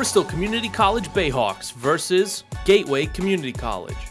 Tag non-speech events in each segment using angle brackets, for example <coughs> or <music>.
Bristol Community College Bayhawks versus Gateway Community College.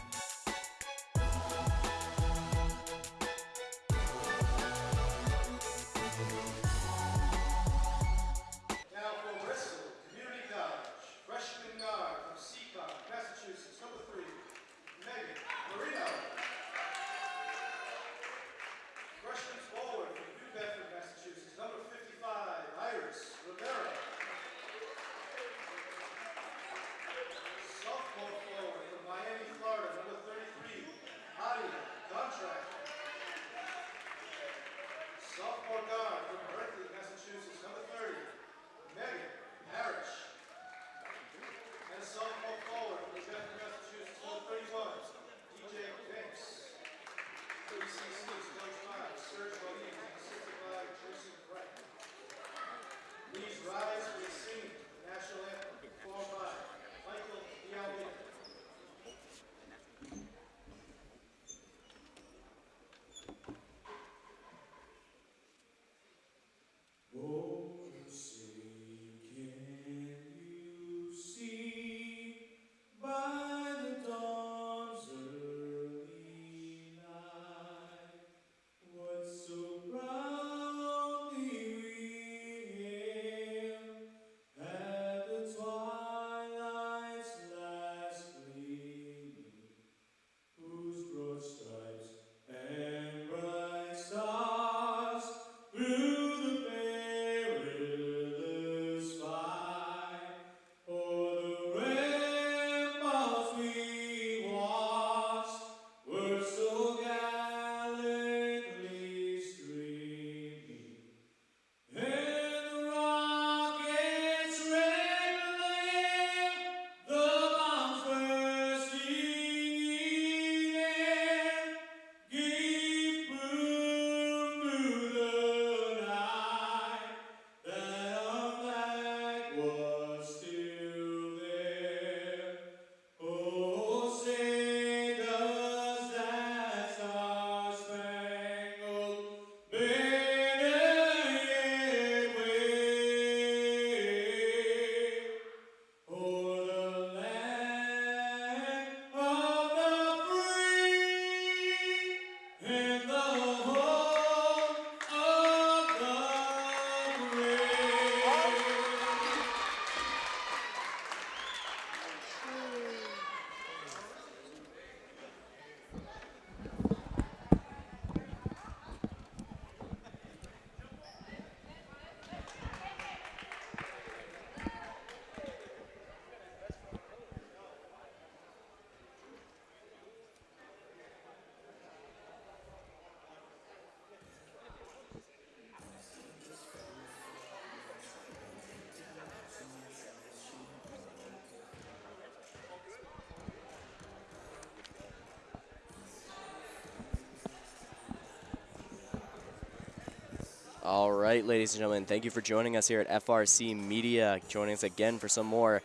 All right, ladies and gentlemen, thank you for joining us here at FRC Media. Joining us again for some more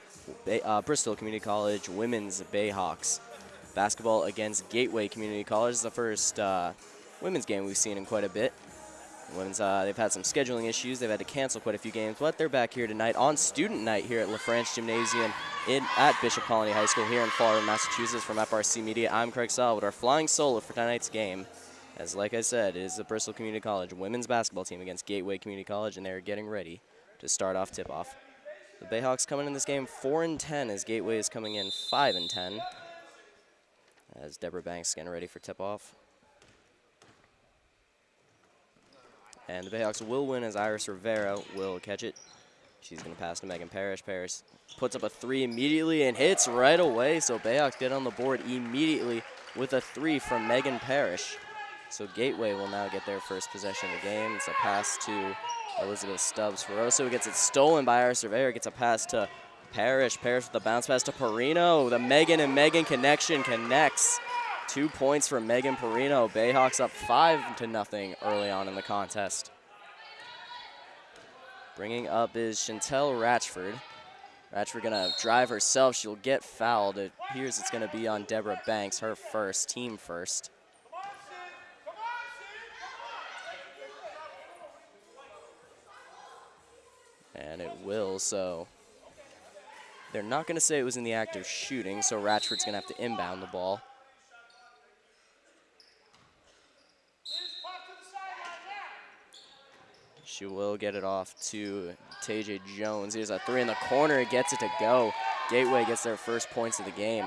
uh, Bristol Community College women's Bayhawks basketball against Gateway Community College. This is the first uh, women's game we've seen in quite a bit. Women's, uh, they've had some scheduling issues. They've had to cancel quite a few games, but they're back here tonight on student night here at LaFrance Gymnasium in at Bishop Connolly High School here in Fall River, Massachusetts. From FRC Media, I'm Craig Salvador, flying solo for tonight's game. As like I said, it is the Bristol Community College women's basketball team against Gateway Community College, and they're getting ready to start off tip-off. The Bayhawks coming in this game 4 and 10 as Gateway is coming in 5 and 10. As Deborah Banks getting ready for tip-off. And the Bayhawks will win as Iris Rivera will catch it. She's going to pass to Megan Parrish. Parrish puts up a three immediately and hits right away. So Bayhawks get on the board immediately with a three from Megan Parrish. So Gateway will now get their first possession of the game. It's a pass to Elizabeth Stubbs. Ferroso gets it stolen by Iris Rivera. Gets a pass to Parrish. Parrish with the bounce pass to Perino. The Megan and Megan connection connects. Two points for Megan Perino. Bayhawks up five to nothing early on in the contest. Bringing up is Chantel Ratchford. Ratchford gonna drive herself. She'll get fouled. It appears it's gonna be on Deborah Banks, her first, team first. Will, so They're not going to say it was in the act of shooting, so Ratchford's going to have to inbound the ball. She will get it off to TJ Jones. Here's a three in the corner, gets it to go. Gateway gets their first points of the game.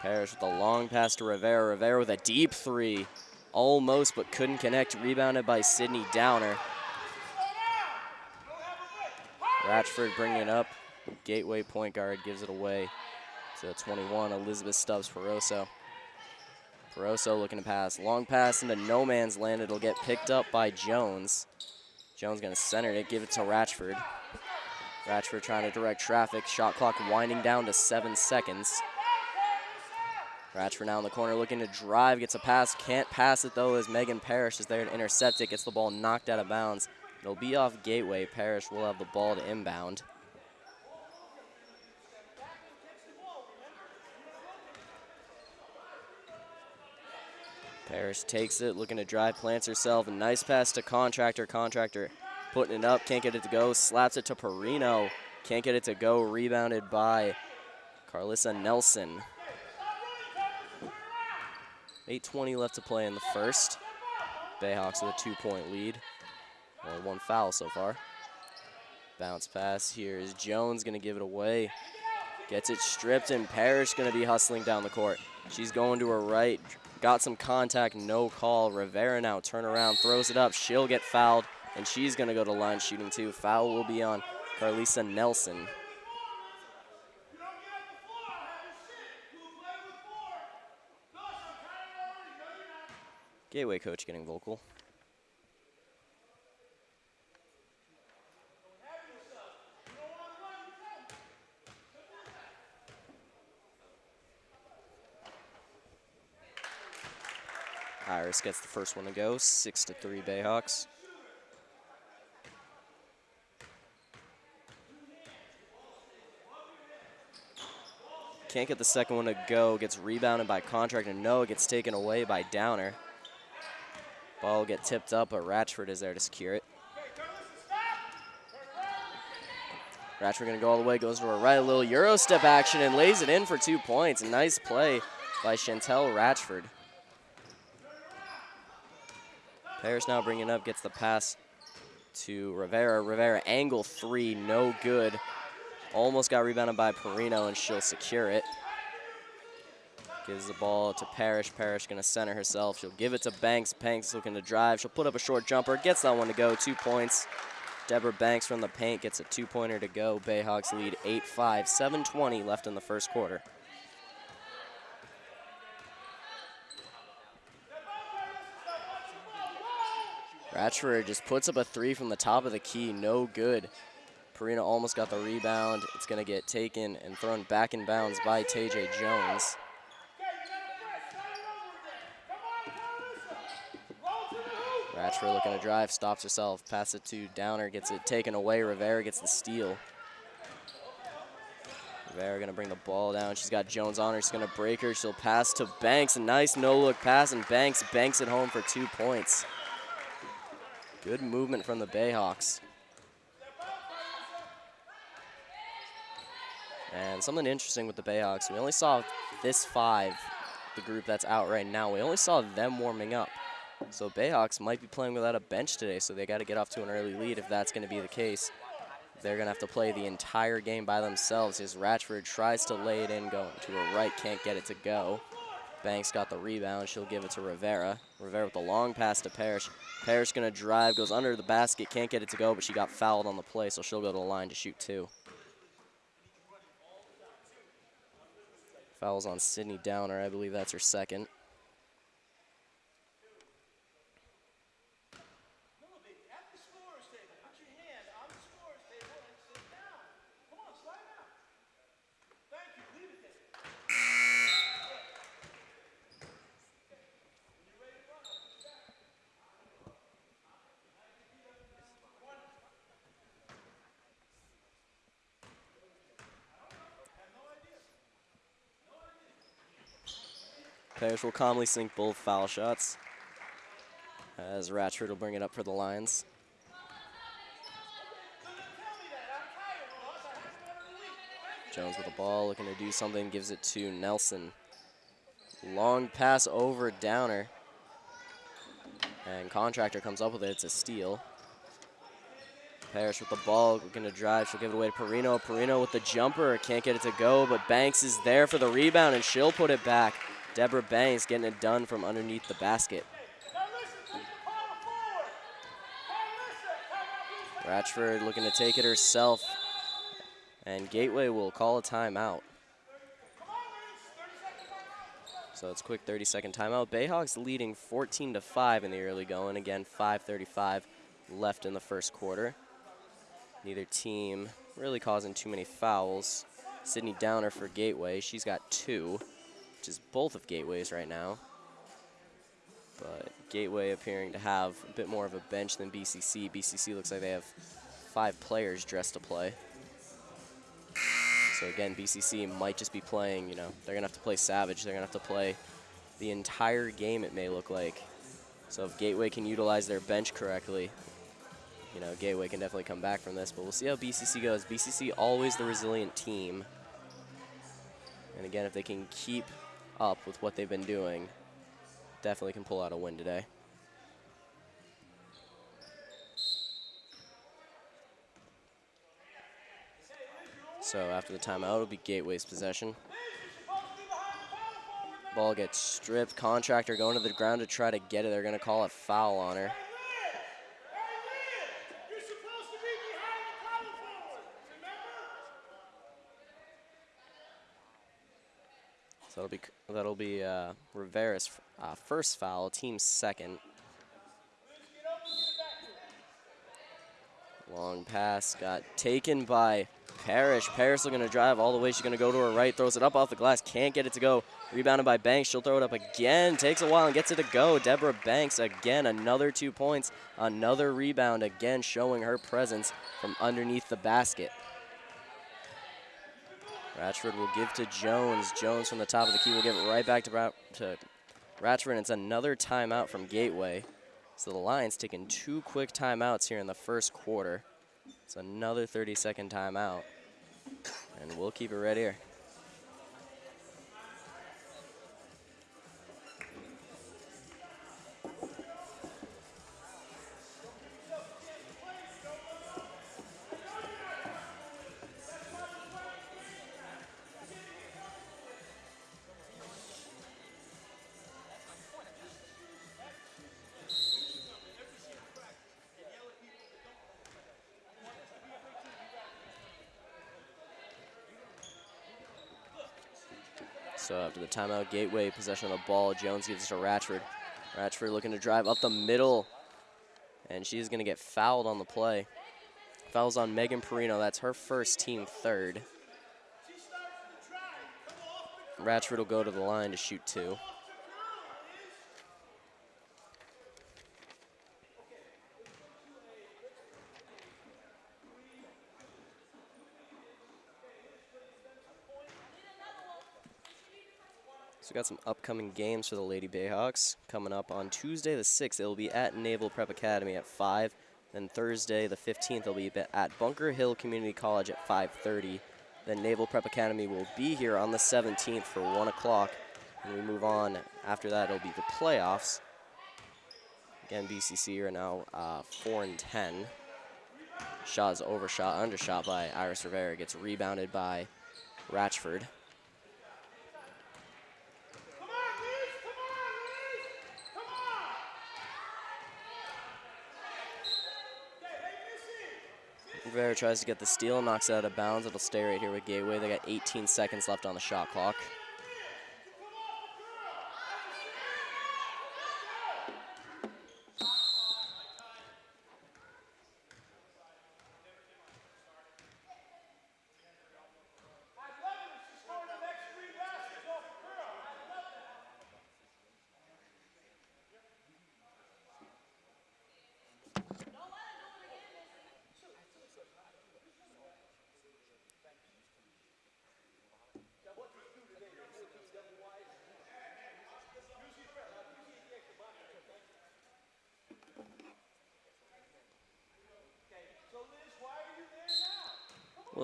Parrish with a long pass to Rivera. Rivera with a deep three. Almost, but couldn't connect. Rebounded by Sydney Downer. Ratchford bringing it up. Gateway point guard gives it away to 21, Elizabeth Stubbs Peroso. Peroso looking to pass. Long pass into no man's land. It'll get picked up by Jones. Jones going to center it, give it to Ratchford. Ratchford trying to direct traffic. Shot clock winding down to seven seconds. Ratchford now in the corner looking to drive, gets a pass, can't pass it though as Megan Parrish is there to intercept it, gets the ball knocked out of bounds. It'll be off Gateway. Parrish will have the ball to inbound. Parrish takes it, looking to drive, plants herself. A nice pass to Contractor. Contractor putting it up, can't get it to go. Slaps it to Perino. Can't get it to go. Rebounded by Carlissa Nelson. 8.20 left to play in the first. Bayhawks with a two-point lead. Only one foul so far. Bounce pass here is Jones going to give it away. Gets it stripped, and Parrish going to be hustling down the court. She's going to her right, got some contact, no call. Rivera now turn around, throws it up. She'll get fouled, and she's going to go to line shooting too. Foul will be on Carlisa Nelson. Gateway coach getting vocal. Gets the first one to go, six to three Bayhawks. Can't get the second one to go, gets rebounded by Contract, and no, it gets taken away by Downer. Ball get tipped up, but Ratchford is there to secure it. Ratchford gonna go all the way, goes to her right, a little Euro step action, and lays it in for two points. Nice play by Chantel Ratchford. Parrish now bringing up, gets the pass to Rivera. Rivera angle three, no good. Almost got rebounded by Perino, and she'll secure it. Gives the ball to Parrish. Parrish gonna center herself. She'll give it to Banks. Banks looking to drive. She'll put up a short jumper. Gets that one to go. Two points. Deborah Banks from the paint gets a two-pointer to go. Bayhawks lead 8-5. 7.20 left in the first quarter. Ratchford just puts up a three from the top of the key. No good. Perino almost got the rebound. It's going to get taken and thrown back in bounds by TJ Jones. Ratchford looking to drive, stops herself, pass it to Downer, gets it taken away. Rivera gets the steal. Rivera gonna bring the ball down. She's got Jones on her. She's gonna break her. She'll pass to Banks. A nice no-look pass, and Banks banks it home for two points. Good movement from the Bayhawks. And something interesting with the Bayhawks, we only saw this five, the group that's out right now, we only saw them warming up. So Bayhawks might be playing without a bench today, so they got to get off to an early lead if that's going to be the case. They're going to have to play the entire game by themselves as Ratchford tries to lay it in, going to her right, can't get it to go. Banks got the rebound. She'll give it to Rivera. Rivera with a long pass to Parrish. Parrish going to drive, goes under the basket, can't get it to go, but she got fouled on the play, so she'll go to the line to shoot two. Fouls on Sydney Downer. I believe that's her second. Players will calmly sink both foul shots as Ratchford will bring it up for the Lions. Jones with the ball, looking to do something, gives it to Nelson. Long pass over Downer. And Contractor comes up with it. It's a steal. Parrish with the ball, looking to drive. She'll give it away to Perino. Perino with the jumper. Can't get it to go, but Banks is there for the rebound, and she'll put it back. Deborah Banks getting it done from underneath the basket. Ratchford looking to take it herself. And Gateway will call a timeout. So it's quick 30 second timeout. Bayhawks leading 14 to 5 in the early going. Again, 5:35 left in the first quarter. Neither team really causing too many fouls. Sydney Downer for Gateway. She's got two, which is both of Gateway's right now. But Gateway appearing to have a bit more of a bench than BCC. BCC looks like they have five players dressed to play. So again, BCC might just be playing, you know, they're going to have to play Savage. They're going to have to play the entire game, it may look like. So if Gateway can utilize their bench correctly, you know, Gateway can definitely come back from this. But we'll see how BCC goes. BCC always the resilient team. And again, if they can keep up with what they've been doing, definitely can pull out a win today. So after the timeout, it'll be Gateway's possession. Ball gets stripped. Contractor going to the ground to try to get it. They're going to call a foul on her. You're supposed to be behind the power forward, remember? So that'll be that'll be uh, Rivera's uh, first foul, team second. Long pass got taken by Parrish. Parrish looking to drive all the way. She's going to go to her right, throws it up off the glass, can't get it to go. Rebounded by Banks. She'll throw it up again. Takes a while and gets it to go. Deborah Banks again, another two points, another rebound again, showing her presence from underneath the basket. Ratchford will give to Jones. Jones from the top of the key will give it right back to, Ra to Ratchford. And it's another timeout from Gateway. So the Lions taking two quick timeouts here in the first quarter. It's another 30 second timeout. And we'll keep it right here. So uh, after the timeout, Gateway possession of the ball. Jones gives it to Ratchford. Ratchford looking to drive up the middle. And she's going to get fouled on the play. Fouls on Megan Perino. That's her first team third. Ratchford will go to the line to shoot two. We got some upcoming games for the Lady Bayhawks coming up on Tuesday the 6th. It'll be at Naval Prep Academy at 5. Then Thursday the 15th, it'll be at Bunker Hill Community College at 5:30. Then Naval Prep Academy will be here on the 17th for 1 o'clock. And we move on. After that, it'll be the playoffs. Again, BCC are now uh, 4 and 10. Shot is overshot, undershot by Iris Rivera. Gets rebounded by Ratchford. Come on, Liz! Come on, Liz! Come on! Okay, they missing. Rivera tries to get the steal, knocks it out of bounds. It'll stay right here with Gateway. They got 18 seconds left on the shot clock.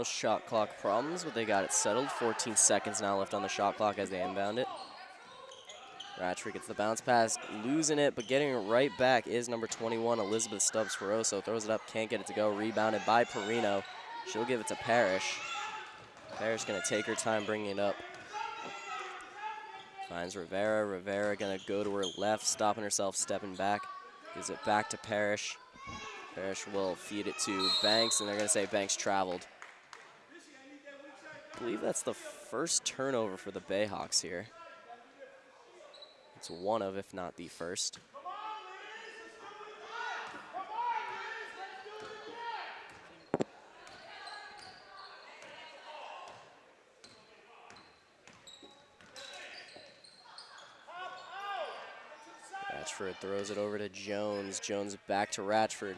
Little shot clock problems, but they got it settled. 14 seconds now left on the shot clock as they inbound it. Ratchford gets the bounce pass, losing it, but getting it right back is number 21, Elizabeth Stubbs Ferroso. Throws it up, can't get it to go. Rebounded by Perino. She'll give it to Parrish. Parrish gonna take her time bringing it up. Finds Rivera. Rivera gonna go to her left, stopping herself, stepping back. Gives it back to Parrish. Parrish will feed it to Banks, and they're gonna say Banks traveled. I believe that's the first turnover for the Bayhawks here. It's one of, if not the first. Ratchford throws it over to Jones. Jones back to Ratchford.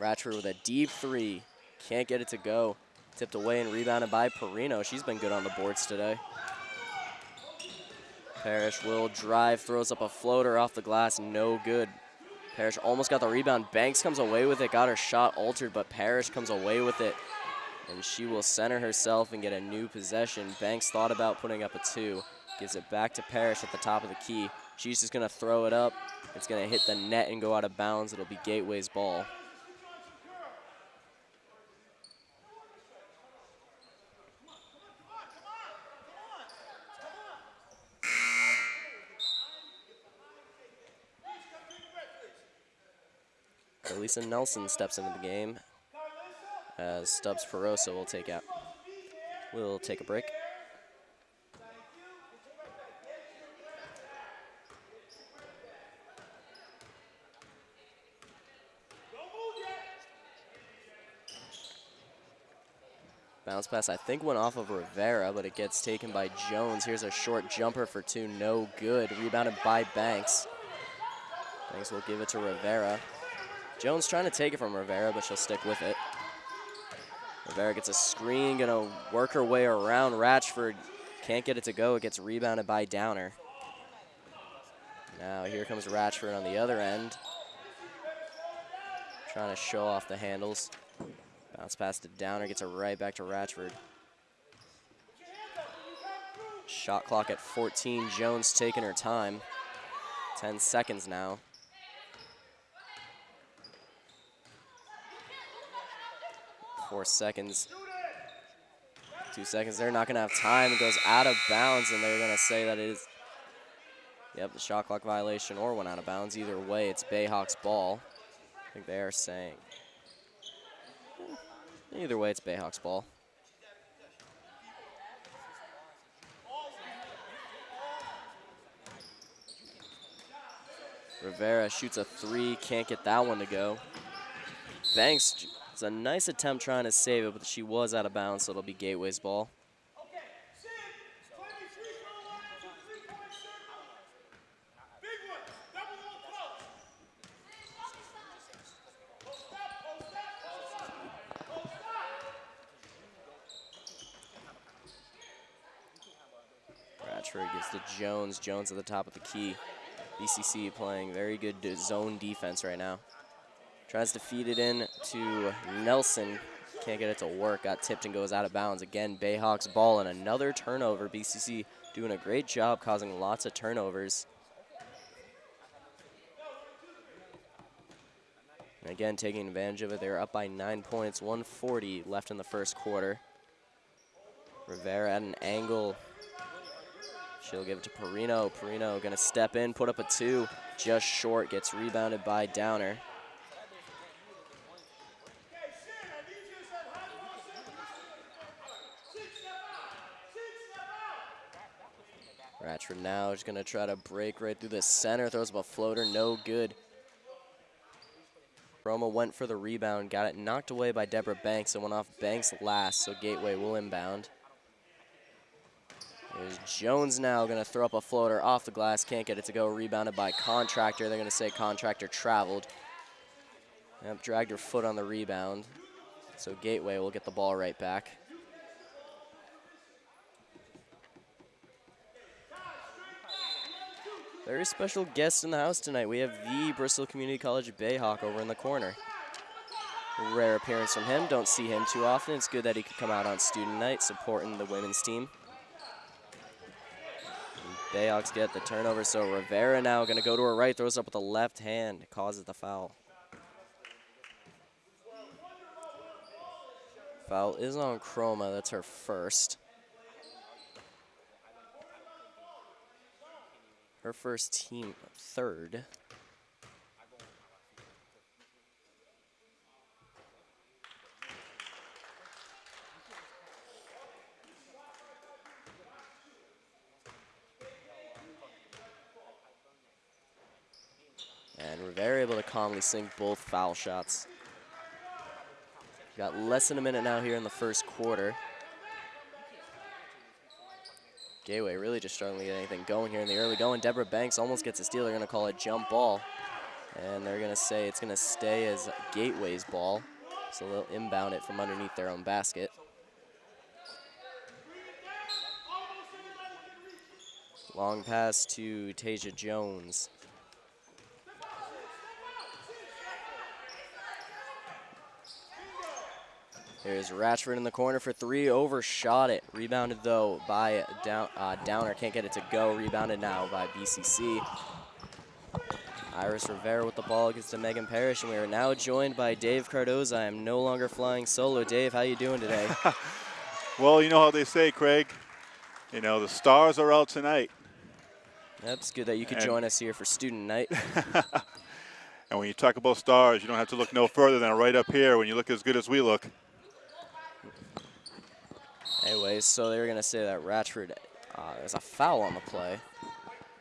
Ratchford with a deep three. Can't get it to go. Tipped away and rebounded by Perino. She's been good on the boards today. Parrish will drive, throws up a floater off the glass, no good. Parrish almost got the rebound. Banks comes away with it, got her shot altered, but Parrish comes away with it. And she will center herself and get a new possession. Banks thought about putting up a two. Gives it back to Parrish at the top of the key. She's just gonna throw it up. It's gonna hit the net and go out of bounds. It'll be Gateway's ball. Elisa Nelson steps into the game as Stubbs Ferroso will take out. We'll take a break. Bounce pass, I think, went off of Rivera, but it gets taken by Jones. Here's a short jumper for two, no good. Rebounded by Banks. Banks will give it to Rivera. Jones trying to take it from Rivera, but she'll stick with it. Rivera gets a screen, gonna work her way around Ratchford. Can't get it to go, it gets rebounded by Downer. Now here comes Ratchford on the other end. Trying to show off the handles. Bounce pass to Downer, gets it right back to Ratchford. Shot clock at 14, Jones taking her time. 10 seconds now. Four seconds. Two seconds. They're not going to have time. It goes out of bounds, and they're going to say that it is, yep, the shot clock violation or went out of bounds. Either way, it's Bayhawks ball. I think they are saying. Either way, it's Bayhawks ball. Rivera shoots a three, can't get that one to go. Banks, it's a nice attempt trying to save it, but she was out of bounds, so it'll be Gateway's ball. Ratchford gives to Jones. Jones at the top of the key. BCC playing very good zone defense right now. Tries to feed it in to Nelson. Can't get it to work. Got tipped and goes out of bounds. Again, Bayhawks ball and another turnover. BCC doing a great job causing lots of turnovers. And again, taking advantage of it. They're up by nine points, 140 left in the first quarter. Rivera at an angle. She'll give it to Perino. Perino gonna step in, put up a two. Just short, gets rebounded by Downer. Ratchford now is gonna try to break right through the center, throws up a floater, no good. Roma went for the rebound, got it knocked away by Deborah Banks and went off Banks last, so Gateway will inbound. There's Jones now gonna throw up a floater off the glass, can't get it to go, rebounded by Contractor. They're gonna say Contractor traveled. Yep, dragged her foot on the rebound. So Gateway will get the ball right back. Very special guest in the house tonight. We have the Bristol Community College Bayhawk over in the corner. Rare appearance from him. Don't see him too often. It's good that he could come out on student night supporting the women's team. Bayhawks get the turnover, so Rivera now going to go to her right, throws up with the left hand, causes the foul. Foul is on Chroma. That's her first. Her first team third. And Rivera able to calmly sink both foul shots. Got less than a minute now here in the first quarter. Gateway really just struggling to get anything going here in the early going. Deborah Banks almost gets a steal. They're going to call it jump ball. And they're going to say it's going to stay as Gateway's ball. So they'll inbound it from underneath their own basket. Long pass to Tasia Jones. There's Ratchford in the corner for three, overshot it. Rebounded though by down, uh, Downer, can't get it to go. Rebounded now by BCC. Iris Rivera with the ball gets to Megan Parrish, and we are now joined by Dave Cardoza. I am no longer flying solo. Dave, how are you doing today? <laughs> Well, you know how they say, Craig. You know, the stars are out tonight. That's good that you could And- join us here for student night. <laughs> And when you talk about stars, you don't have to look no further than right up here when you look as good as we look. Anyways, so they were going to say that Ratchford, uh, there's a foul on the play.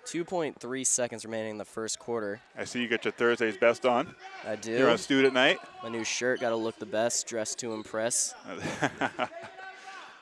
2.3 seconds remaining in the first quarter. I see you got your Thursday's best on. I do. You're on student at night. My new shirt, got to look the best, dressed to impress. <laughs>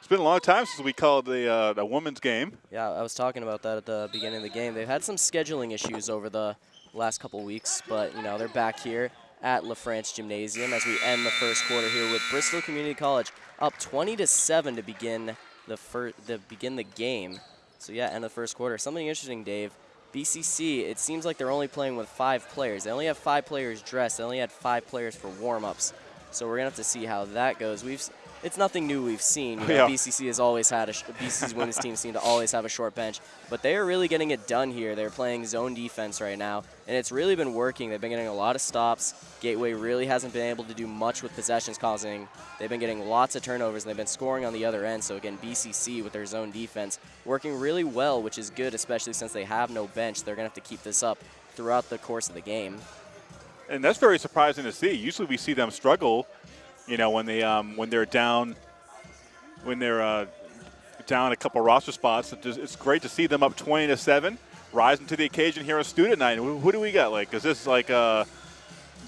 It's been a long time since we called the uh, the women's game. Yeah, I was talking about that at the beginning of the game. They've had some scheduling issues over the last couple weeks, but you know they're back here at LaFrance Gymnasium as we end the first quarter here with Bristol Community College up 20 to seven to begin the fir- the begin the game. So yeah, end of the first quarter. Something interesting, Dave. BCC, it seems like they're only playing with five players. They only have five players dressed. They only had five players for warm-ups. So we're gonna have to see how that goes. We've it's nothing new we've seen. You know, Yeah. BCC has always had a sh- BCC's women's team seem to always have a short bench, but they are really getting it done here. They're playing zone defense right now, and it's really been working. They've been getting a lot of stops. Gateway really hasn't been able to do much with possessions, causing they've been getting lots of turnovers and they've been scoring on the other end. So again, BCC with their zone defense working really well, which is good, especially since they have no bench. They're gonna have to keep this up throughout the course of the game. And that's very surprising to see. Usually we see them struggle, you know, when they um, when they're down, when they're uh, down a couple roster spots. It's great to see them up 20 to seven, rising to the occasion here on student night. Who, who do we got? Like, is this like uh,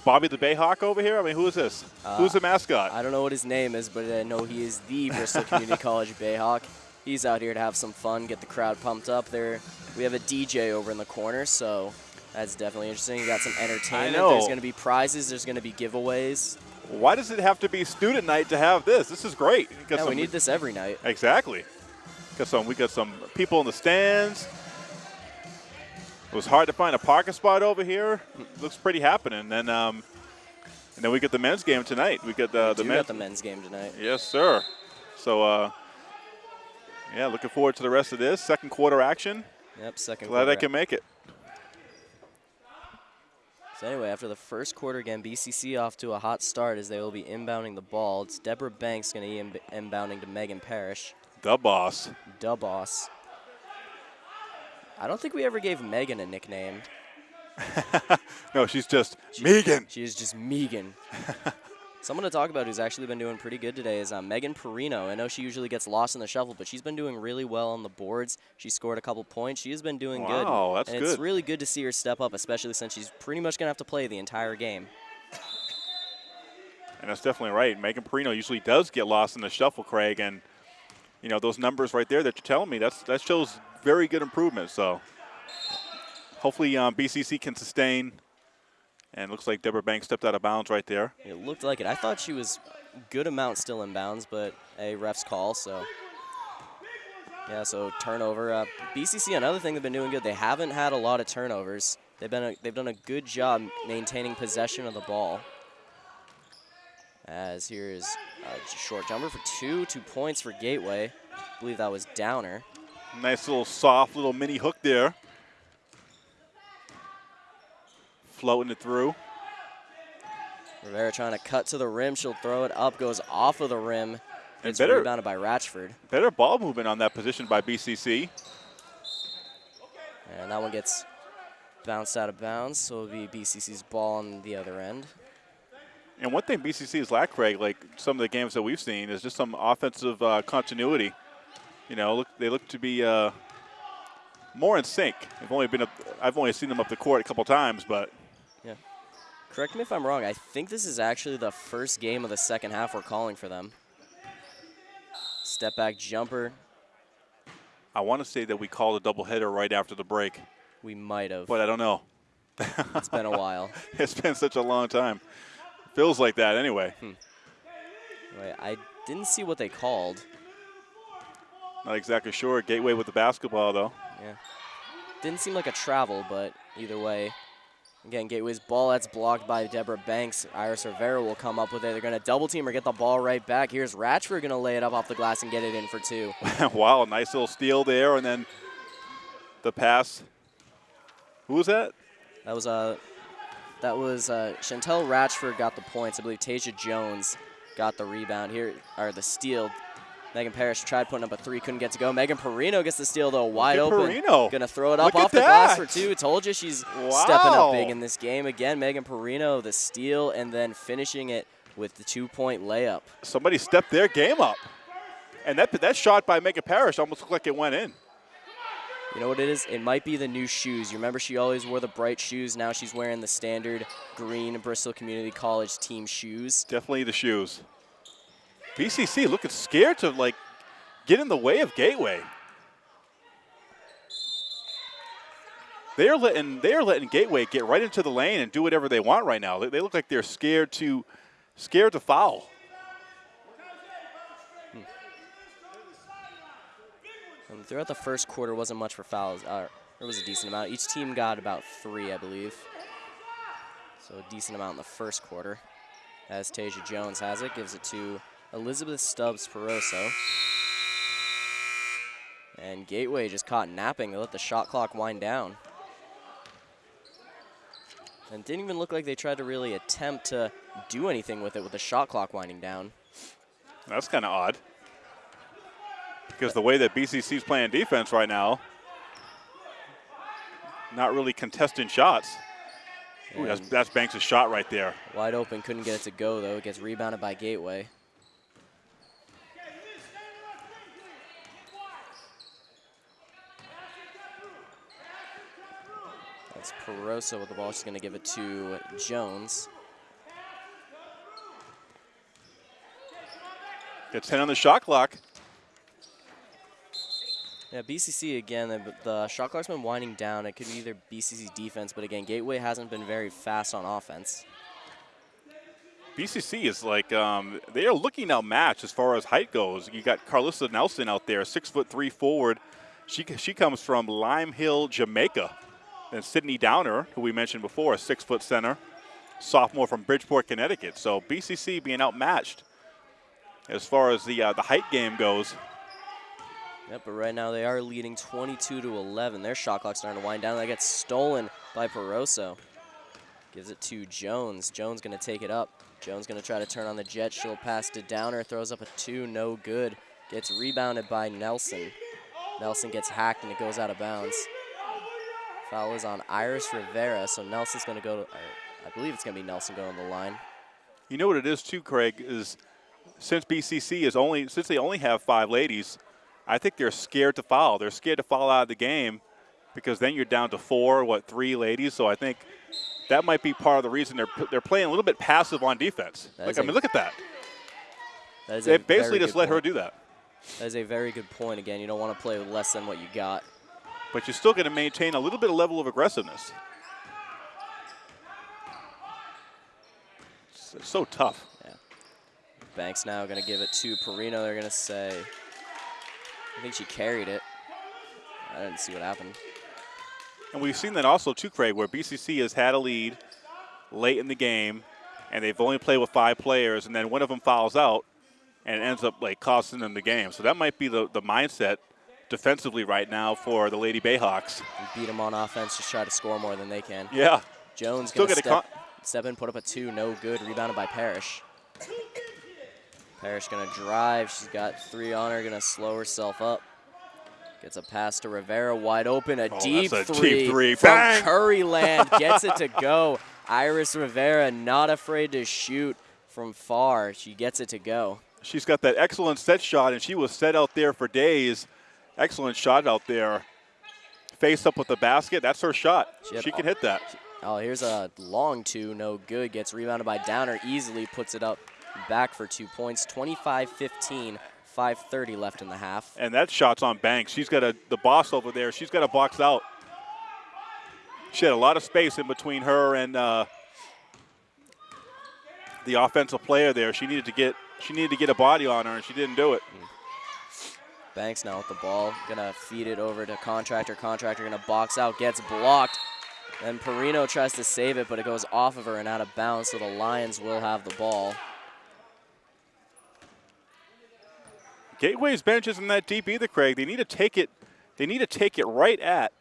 Bobby the Bayhawk over here? I mean, who is this? Who's the mascot? I don't know what his name is, but I know he is the Bristol Community <laughs> College Bayhawk. He's out here to have some fun, get the crowd pumped up. There, we have a DJ over in the corner, so that's definitely interesting. You got some entertainment. There's going to be prizes. There's going to be giveaways. Why does it have to be student night to have this? This is great. Yeah, we need this every night. Exactly. Got some. We got some people in the stands. It was hard to find a parking spot over here. Looks pretty happening. And um, and then we get the men's game tonight. We get the the we men's. got the men's game tonight. yes, sir. So uh, yeah, looking forward to the rest of this second quarter action. Yep, second Glad I can make it. So anyway, after the first quarter again, BCC off to a hot start as they will be inbounding the ball. It's Deborah Banks going to be inb- inbounding to Megan Parrish. The boss. Da boss. I don't think we ever gave Megan a nickname. <laughs> No, she's just Megan. She is just Megan. <laughs> Someone to talk about who's actually been doing pretty good today is uh, Megan Perino. I know she usually gets lost in the shuffle, but she's been doing really well on the boards. She scored a couple points. She has been doing good. Wow, that's and it's really good to see her step up, especially since she's pretty much going to have to play the entire game. And that's definitely right. Megan Perino usually does get lost in the shuffle, Craig, and you know those numbers right there that you're telling me that's that shows very good improvement. So hopefully um, BCC can sustain. And looks like Deborah Banks stepped out of bounds right there. It looked like it. I thought she was good amount still in bounds, but a ref's call, so. Yeah, so turnover. Uh, BCC, another thing they've been doing good. They haven't had a lot of turnovers. They've been a, they've done a good job maintaining possession of the ball. As here is a short jumper for two, two points for Gateway. I believe that was Downer. Nice little soft little mini hook there. Floating it through. Rivera trying to cut to the rim. She'll throw it up, goes off of the rim. And It's better- rebounded by Ratchford. Better ball movement on that position by BCC. And that one gets bounced out of bounds, so it'll be BCC's ball on the other end. And one thing BCC has lacked, Craig, like some of the games that we've seen, is just some offensive uh, continuity. You know, look, they look to be uh, more in sync. I've only been, up, I've only seen them up the court a couple times, but Correct me if I'm wrong. I think this is actually the first game of the second half we're calling for them. Step back jumper. I want to say that we called a doubleheader right after the break, We might have. but I don't know. <laughs> It's been a while. <laughs> It's been such a long time. Feels like that anyway. Hmm. Wait, I didn't see what they called. Not exactly sure. Gateway with the basketball, though. Yeah. Didn't seem like a travel, but either way. Again, Gateway's ball that's blocked by Deborah Banks. Iris Rivera will come up with it. They're going to double team or get the ball right back. Here's Ratchford going to lay it up off the glass and get it in for two. <laughs> wow, nice little steal there, and then the pass. Who was that? That was uh, that was uh, Chantel Ratchford got the points. I believe Tasia Jones got the rebound here, or the steal. Megan Parrish tried putting up a three, couldn't get to go. Megan Perino gets the steal though, wide open. Perino. Gonna throw it up Look off the glass for two. Told you she's stepping up big in this game. Again, Megan Perino the steal and then finishing it with the two-point layup. Somebody stepped their game up. And that, that shot by Megan Parrish almost looked like it went in. You know what it is? It might be the new shoes. You remember she always wore the bright shoes. Now she's wearing the standard green Bristol Community College team shoes. Definitely the shoes. BCC looking scared to like get in the way of Gateway. They are letting they are letting Gateway get right into the lane and do whatever they want right now. They, they look like they're scared to scared to foul. Um, throughout the first quarter, wasn't much for fouls. Uh, there was a decent amount. Each team got about three, I believe. So a decent amount in the first quarter. As Tasia Jones has it, gives it to Elizabeth Stubbs Peroso. And Gateway just caught napping. They let the shot clock wind down. And didn't even look like they tried to really attempt to do anything with it with the shot clock winding down. That's kind of odd. Because the way that BCC's playing defense right now, not really contesting shots. Ooh, that's, that's Banks' shot right there. Wide open, couldn't get it to go though. It gets rebounded by Gateway. Perosa with the ball. She's going to give it to Jones. Gets 10 on the shot clock. Yeah, BCC again, the, the shot clock's been winding down. It could be either BCC defense, but again, Gateway hasn't been very fast on offense. BCC is like um, they are looking outmatched as far as height goes. You got Carlissa Nelson out there, six foot three forward. She she comes from Lime Hill, Jamaica. And Sydney Downer, who we mentioned before, a six foot center, sophomore from Bridgeport, Connecticut. So BCC being outmatched as far as the uh, the height game goes. Yep, but right now they are leading 22 to 11. Their shot clock's starting to wind down. That gets stolen by Peroso. Gives it to Jones. Jones going to take it up. Jones going to try to turn on the jet. She'll pass to Downer. Throws up a two. No good. Gets rebounded by Nelson. Nelson gets hacked and it goes out of bounds. Foul is on Iris Rivera, so Nelson's going to go to, I believe it's going to be Nelson going on the line. You know what it is too, Craig, is since BCC is only since they only have five ladies, I think they're scared to foul. They're scared to foul out of the game because then you're down to four, what, three ladies. So I think that might be part of the reason they're they're playing a little bit passive on defense. That Like I a- mean, look at that. That They basically just let her do that. That is a very good point. Again, you don't want to play less than what you got. But you're still going to maintain a little bit of level of aggressiveness. It's, so tough. Banks now going to give it to Perino. They're going to say, I think she carried it. I didn't see what happened. And we've seen that also too, Craig, where BCC has had a lead late in the game, and they've only played with five players, and then one of them fouls out, and ends up like costing them the game. So that might be the, the mindset defensively right now for the Lady Bayhawks. We beat them on offense, just try to score more than they can. Yeah, Jones get a step, step in, put up a two, no good. Rebounded by Parrish. Parrish gonna drive. She's got three on her. Gonna slow herself up. Gets a pass to Rivera, wide open, a Oh, deep a deep three, three. from Bang! Curryland. <laughs> Gets it to go. Iris Rivera not afraid to shoot from far. She gets it to go. she's got that excellent set shot, and she was set out there for days. Excellent shot out there. Face up with the basket. That's her shot. She She can hit that. Oh, here's a long two, no good. Gets rebounded by Downer, easily puts it up back for two points. 25-15, 5.30 left in the half. And that shot's on Banks. She's got a the boss over there. She's got a box out. She had a lot of space in between her and uh, the offensive player there. She needed to get she needed to get a body on her, and she didn't do it. Banks now with the ball, gonna feed it over to Contractor. Contractor gonna box out, gets blocked. Then Perino tries to save it, but it goes off of her and out of bounds, so the Lions will have the ball. Gateway's bench isn't that deep either, Craig. They need to take it. They need to take it right at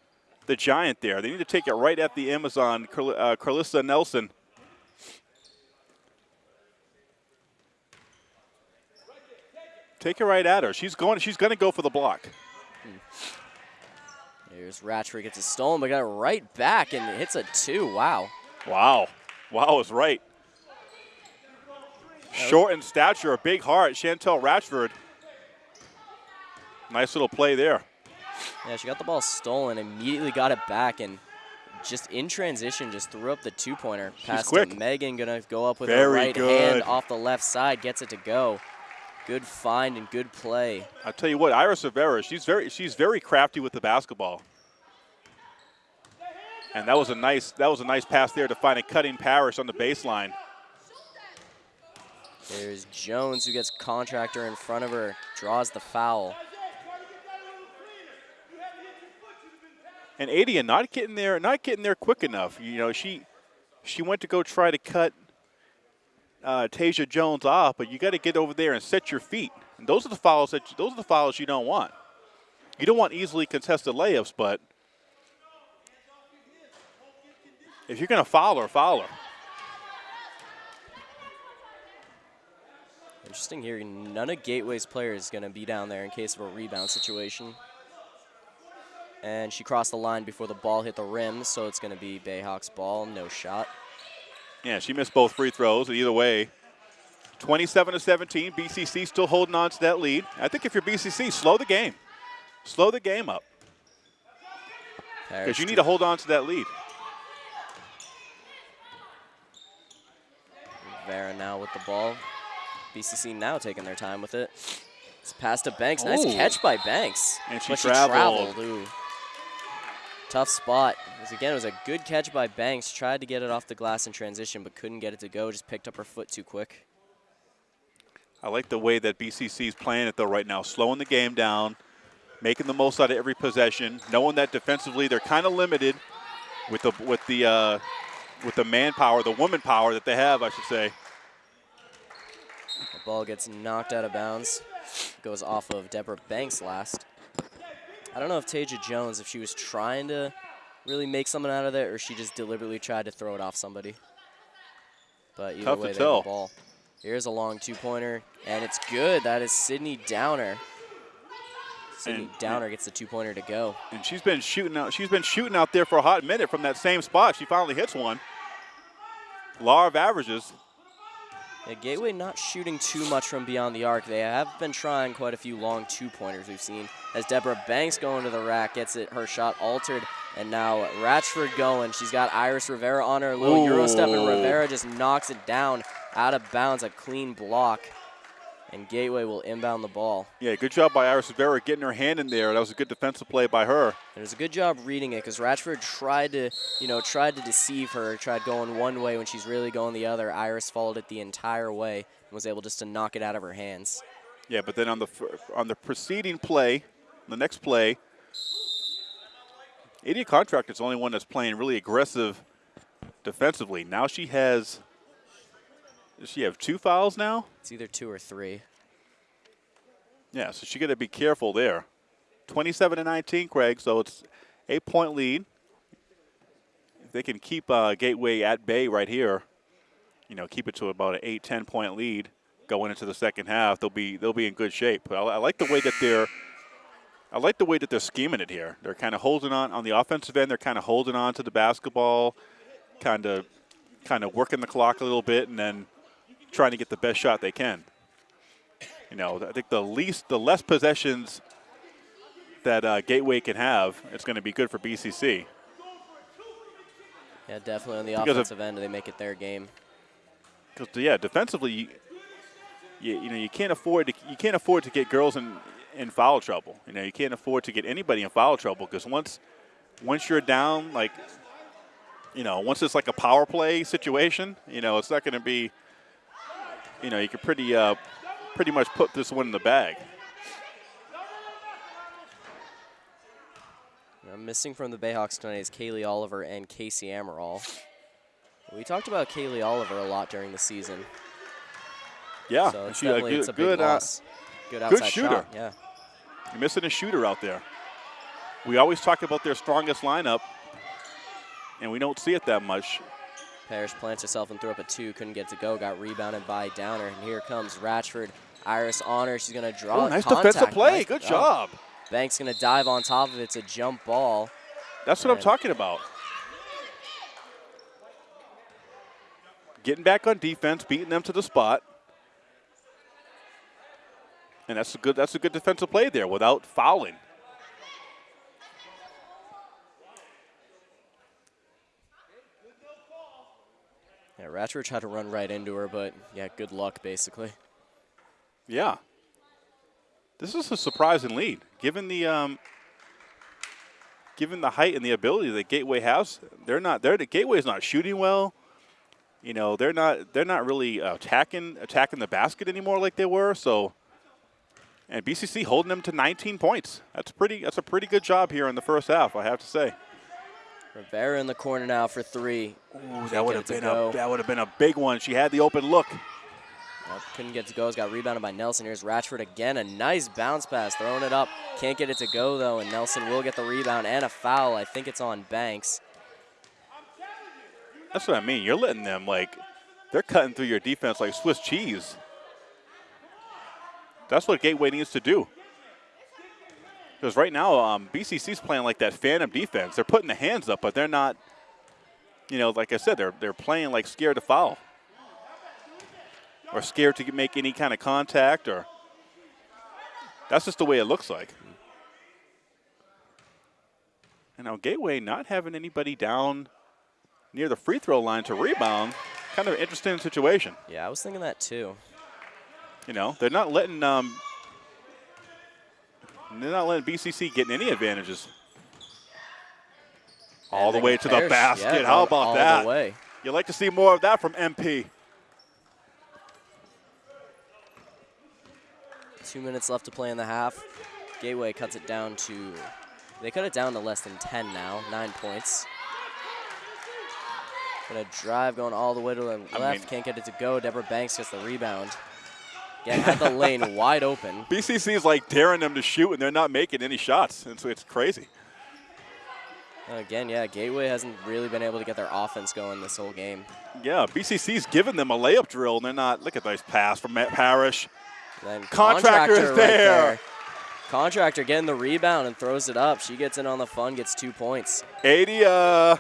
the giant there. They need to take it right at the Amazon, Carl- uh, Carlissa Nelson. Take it right at her. She's going. She's going to go for the block. Here's Ratchford gets it stolen, but got it right back and hits a two. Wow. Wow. Wow is right. Short in stature, a big heart. Chantel Ratchford. Nice little play there. Yeah, she got the ball stolen, immediately got it back, and just in transition, just threw up the two-pointer. Pass quick. to Megan, gonna go up with her right good. hand off the left side, gets it to go. Good find and good play. I'll tell you what, Iris Rivera, she's very she's very crafty with the basketball. And that was a nice that was a nice pass there to find a cutting Parrish on the baseline. There's Jones who gets contractor in front of her, draws the foul. And Adia not getting there not getting there quick enough. You know, she she went to go try to cut uh, Tasia Jones off, but you got to get over there and set your feet. And those are the fouls that those are the fouls you don't want. You don't want easily contested layups, but if you're going to foul her, foul her. Interesting here, none of Gateway's players is gonna be down there in case of a rebound situation. And she crossed the line before the ball hit the rim, so it's gonna be Bayhawks ball, no shot. Yeah, she missed both free throws. Either way, 27 to 17. BCC still holding on to that lead. I think if you're BCC, slow the game. Slow the game up because you need to hold on to that lead. Vera now with the ball. BCC now taking their time with it. It's pass to Banks. Nice Ooh. catch by Banks. And she but traveled. she traveled. Tough spot. Was- again, it was a good catch by Banks. Tried to get it off the glass in transition, but couldn't get it to go. Just picked up her foot too quick. I like the way that BCC is playing it though right now, slowing the game down, making the most out of every possession, knowing that defensively they're kind of limited with the with the uh, with the manpower, the woman power that they have, I should say. The ball gets knocked out of bounds. Goes off of Deborah Banks last. I don't know if Tasia Jones, if she was trying to really make something out of it, or she just deliberately tried to throw it off somebody. But either Tough to way, they have tell. the ball. Here's a long two-pointer, and it's good. That is Sydney Downer. Sydney And- Downer gets the two-pointer to go. And she's been shooting out. She's been shooting out there for a hot minute from that same spot. She finally hits one. Law of averages. Yeah, Gateway not shooting too much from beyond the arc. They have been trying quite a few long two-pointers we've seen. As Deborah Banks going to the rack, gets it her shot altered, and now Ratchford going. She's got Iris Rivera on her, little Euro step, and Rivera just knocks it down out of bounds, a clean block. And Gateway will inbound the ball. Yeah, good job by Iris Rivera getting her hand in there. That was a good defensive play by her. And it was a good job reading it because Ratchford tried to, you know, tried to deceive her, tried going one way when she's really going the other. Iris followed it the entire way and was able just to knock it out of her hands. Yeah, but then on the on the preceding play, the next play, Adia Contractor's the only one that's playing really aggressive defensively. Now she has Does she have two fouls now? It's either two or three. Yeah, so she got to be careful there. 27 to 19, Craig. So it's eight point lead. If they can keep uh, Gateway at bay right here, you know, keep it to about an 8, 10 point lead going into the second half, they'll be they'll be in good shape. I, I like the way that they're. I like the way that they're scheming it here. They're kind of holding on on the offensive end. They're kind of holding on to the basketball, kind of, kind of working the clock a little bit, and then trying to get the best shot they can. You know, I think the least, the less possessions that uh, Gateway can have, it's going to be good for BCC. Yeah, definitely on the Because of- offensive end, they make it their game. Because yeah, defensively, you, you, you know you can't afford to you can't afford to get girls in in foul trouble. You know you can't afford to get anybody in foul trouble because once once you're down, like you know, once it's like a power play situation, you know, it's not going to be. You know, you can pretty uh, pretty much put this one in the bag. Now, missing from the Bayhawks tonight is Kaylee Oliver and Casey Amaral. We talked about Kaylee Oliver a lot during the season, Yeah, so and it's she a definitely good, it's a good, uh. Good outside shooter. shot. Yeah. You're missing a shooter out there. We always talk about their strongest lineup, and we don't see it that much. Parrish plants herself and threw up a two, couldn't get to go, got rebounded by Downer, and here comes Ratchford. Iris on her, she's gonna draw Oh, nice contact. defensive play. Nice- Good oh. job. Banks gonna dive on top of it. It's a jump ball. That's what I'm talking about. Getting back on defense, beating them to the spot. And that's a good that's a good defensive play there without fouling. Yeah, Ratchford tried to run right into her, but yeah, good luck basically. Yeah. This is a surprising lead, given the um, given the height and the ability that Gateway has. They're not. They're the Gateway's not shooting well. You know, they're not. They're not really attacking attacking the basket anymore like they were. So, and BCC holding them to 19 points. That's pretty. That's a pretty good job here in the first half. I have to say. Rivera in the corner now for three. Ooh, that would've been a- that would have been a big one. She had the open look. Couldn't get to go. It's got rebounded by Nelson. Here's Ratchford again. A nice bounce pass, throwing it up. Can't get it to go though, and Nelson will get the rebound and a foul. I think it's on Banks. That's what I mean. You're letting them like they're cutting through your defense like Swiss cheese. That's what Gateway needs to do. Because right now, um, BCC's playing like that phantom defense. They're putting the hands up, but they're not. You know, like I said, they're they're playing like scared to foul, or scared to make any kind of contact, or that's just the way it looks like. And now Gateway not having anybody down near the free throw line to rebound. Kind of an interesting situation. Yeah, I was thinking that too. You know, they're not letting um, they're not letting BCC get any advantages. All the way to the basket. yeah, How about all that? The way. You like to see more of that from MP. Two minutes left to play in the half. Gateway cuts it down to, they cut it down to less than 10 now, nine points. Gonna drive going all the way to the I left, mean- can't get it to go. Deborah Banks gets the rebound. Again, had the lane wide open. <laughs> BCC is like daring them to shoot, and they're not making any shots. So it's crazy. Again, yeah, Gateway hasn't really been able to get their offense going this whole game. Yeah, BCC's giving them a layup drill, and they're not. Look at this pass from Matt Parrish. Then Contractor is right there. Contractor getting the rebound and throws it up. She gets in on the fun, gets two points. 80. Uh,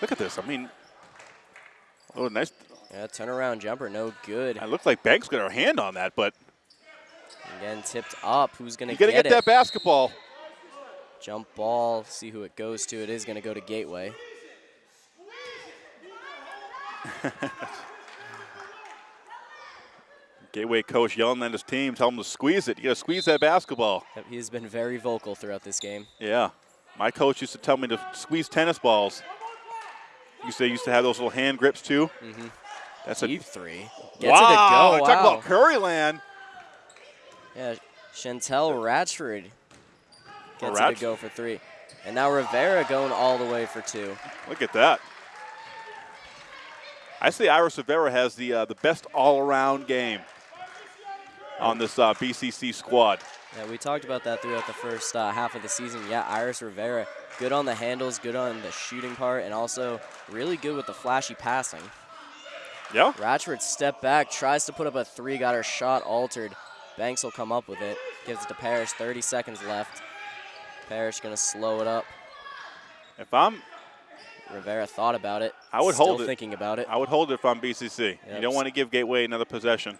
look at this. I mean, oh, nice. Yeah, turnaround jumper, no good. It looked like Banks got her hand on that, but Again, tipped up. Who's got to get, get it? that basketball. Jump ball. See who it goes to. It is gonna go to Gateway. <laughs> Gateway coach yelling at his team, telling them to squeeze it. You got to squeeze that basketball. He's been very vocal throughout this game. Yeah. My coach used to tell me to squeeze tennis balls. Used to used to have those little hand grips too. Mm-hmm. That's a Deep three. Gets wow. it to go. Talk wow. about Curryland. Yeah, Chantel Ratchford gets it Ratch- to go for three. And now Rivera going all the way for two. Look at that. I say Iris Rivera has the uh, the best all-around game on this uh, BCC squad. Yeah, we talked about that throughout the first uh, half of the season. Yeah, Iris Rivera, good on the handles, good on the shooting part, and also really good with the flashy passing. Yeah. Ratchford step back, tries to put up a three, got her shot altered. Banks will come up with it. Gives it to Parrish, 30 seconds left. Parrish gonna slow it up. If I'm, Rivera thought about it. I would Still hold it. thinking about it. I would hold it if I'm BCC. You don't want to give Gateway another possession.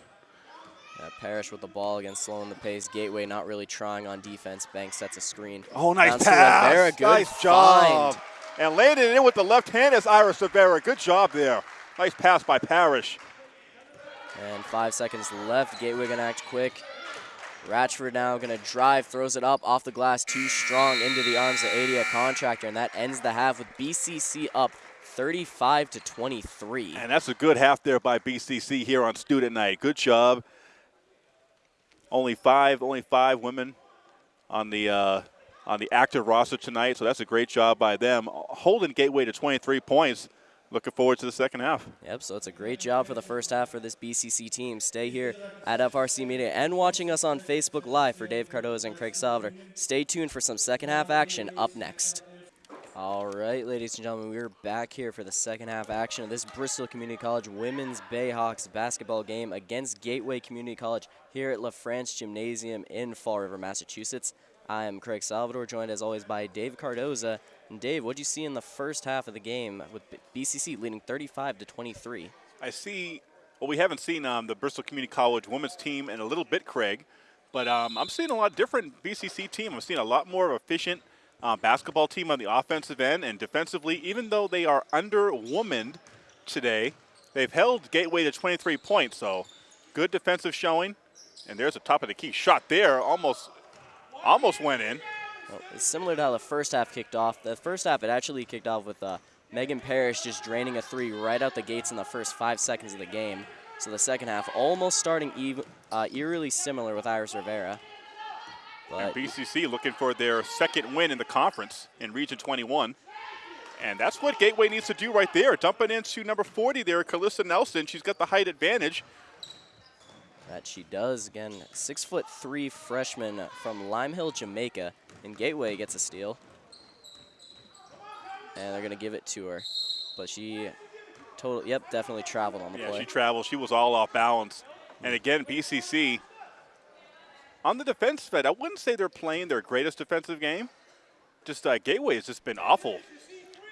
Yeah, Parrish with the ball again, slowing the pace. Gateway not really trying on defense. Banks sets a screen. Oh, nice to pass. Rivera, good nice job. find. And landed it in with the left hand is Iris Rivera. Good job there. Nice pass by Parrish. And five seconds left. Gateway gonna act quick. Ratchford now gonna drive, throws it up off the glass, too strong into the arms of Adia Contractor, and that ends the half with BCC up 35 to 23. And that's a good half there by BCC here on student night. Good job. Only five, only five women on the uh, on the active roster tonight, so that's a great job by them. Holding Gateway to 23 points. Looking forward to the second half. Yep, so it's a great job for the first half for this BCC team. Stay here at FRC Media and watching us on Facebook Live for Dave Cardoza and Craig Salvador. Stay tuned for some second half action up next. All right, ladies and gentlemen, we're back here for the second half action of this Bristol Community College Women's Bayhawks basketball game against Gateway Community College here at LaFrance Gymnasium in Fall River, Massachusetts. I am Craig Salvador, joined as always by Dave Cardoza. And Dave, what did you see in the first half of the game with BCC leading 35 to 23? I see. Well, we haven't seen um, the Bristol Community College women's team in a little bit, Craig, but um, I'm seeing a lot different BCC team. I'm seeing a lot more efficient uh, basketball team on the offensive end and defensively. Even though they are underwomaned today, they've held Gateway to 23 points. So good defensive showing. And there's a top of the key shot there, almost, almost went in. Well, it's similar to how the first half kicked off. The first half, it actually kicked off with uh, Megan Parrish just draining a three right out the gates in the first five seconds of the game. So the second half almost starting uh, eerily similar with Iris Rivera. And BCC looking for their second win in the conference in Region 21. And that's what Gateway needs to do right there. Dumping into number 40 there, Calista Nelson. She's got the height advantage. that she does. Again, six foot three freshman from Lime Hill, Jamaica. And Gateway gets a steal. And they're going to give it to her. But she, total, yep, definitely traveled on the Yeah, play. she traveled. She was all off balance. And again, BCC on the defense side, I wouldn't say they're playing their greatest defensive game. Just uh, Gateway has just been awful.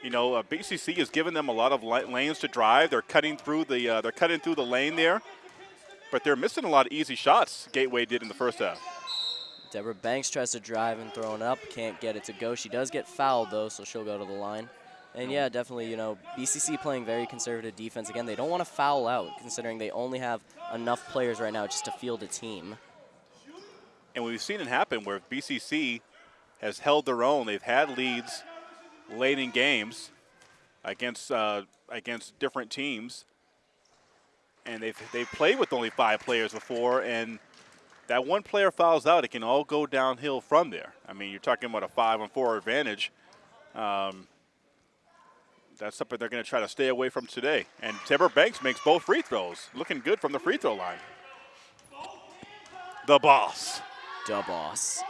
You know, uh, BCC has given them a lot of lanes to drive. They're cutting through the uh, they're cutting through the lane there, but they're missing a lot of easy shots. Gateway did in the first half. Deborah Banks tries to drive and throw it up, can't get it to go. She does get fouled though, so she'll go to the line. And yeah, definitely, you know, BCC playing very conservative defense. Again, they don't want to foul out, considering they only have enough players right now just to field a team. And we've seen it happen where BCC has held their own. They've had leads late in games against uh, against different teams, and they've they've played with only five players before. And that one player fouls out, it can all go downhill from there. I mean, you're talking about a five on four advantage. Um, that's something they're going to try to stay away from today. And Deborah Banks makes both free throws, looking good from the free throw line. The boss. Da boss.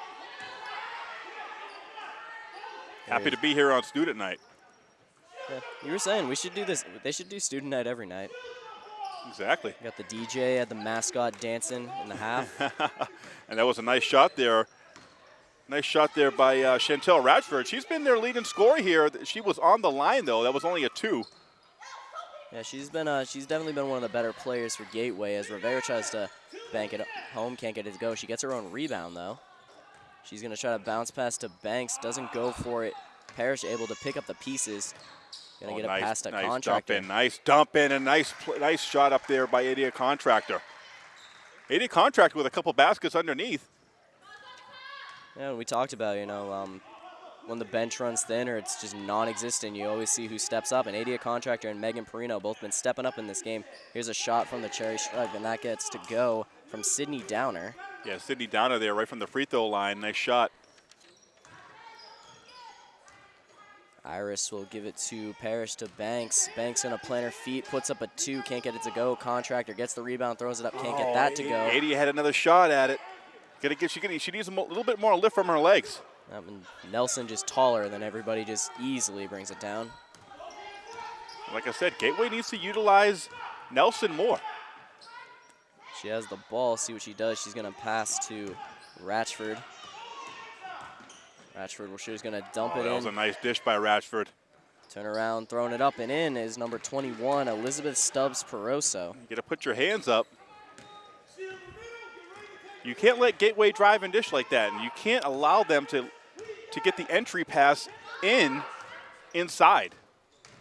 Happy to be here on student night. Yeah, you were saying we should do this. They should do student night every night. Exactly. We got the DJ, had the mascot dancing in the half. <laughs> And that was a nice shot there. Nice shot there by uh, Chantel Ratchford. She's been their leading scorer here. She was on the line though. That was only a two. Yeah, she's been uh, she's definitely been one of the better players for Gateway as Rivera tries to bank it home, can't get it to go. She gets her own rebound though. She's gonna try to bounce pass to Banks, doesn't go for it. Parrish able to pick up the pieces. Gonna Oh, get nice, past a nice contractor. dump in. Nice dump in and nice nice shot up there by Adia Contractor. Adia Contractor with a couple baskets underneath. Yeah, we talked about you know um, when the bench runs thin or it's just non-existent, you always see who steps up. And Adia Contractor and Megan Perino both been stepping up in this game. Here's a shot from the Cherry Shrug, and that gets to go from Sydney Downer. Yeah, Sydney Downer there right from the free throw line. Nice shot. Iris will give it to Parrish to Banks. Banks gonna plant her feet, puts up a two, can't get it to go. Contractor gets the rebound, throws it up, can't get that to oh, go. 80 had another shot at it. Gotta get, she, she needs a little bit more lift from her legs. Um, and Nelson just taller than everybody, just easily brings it down. Like I said, Gateway needs to utilize Nelson more. She has the ball. See what she does. She's going to pass to Ratchford. Ratchford, well, she's going to dump Oh, it that was a nice dish by Ratchford. Turn around, throwing it up and in is number 21, Elizabeth Stubbs Peroso. You gotta put your hands up. You can't let Gateway drive and dish like that, and you can't allow them to to get the entry pass in inside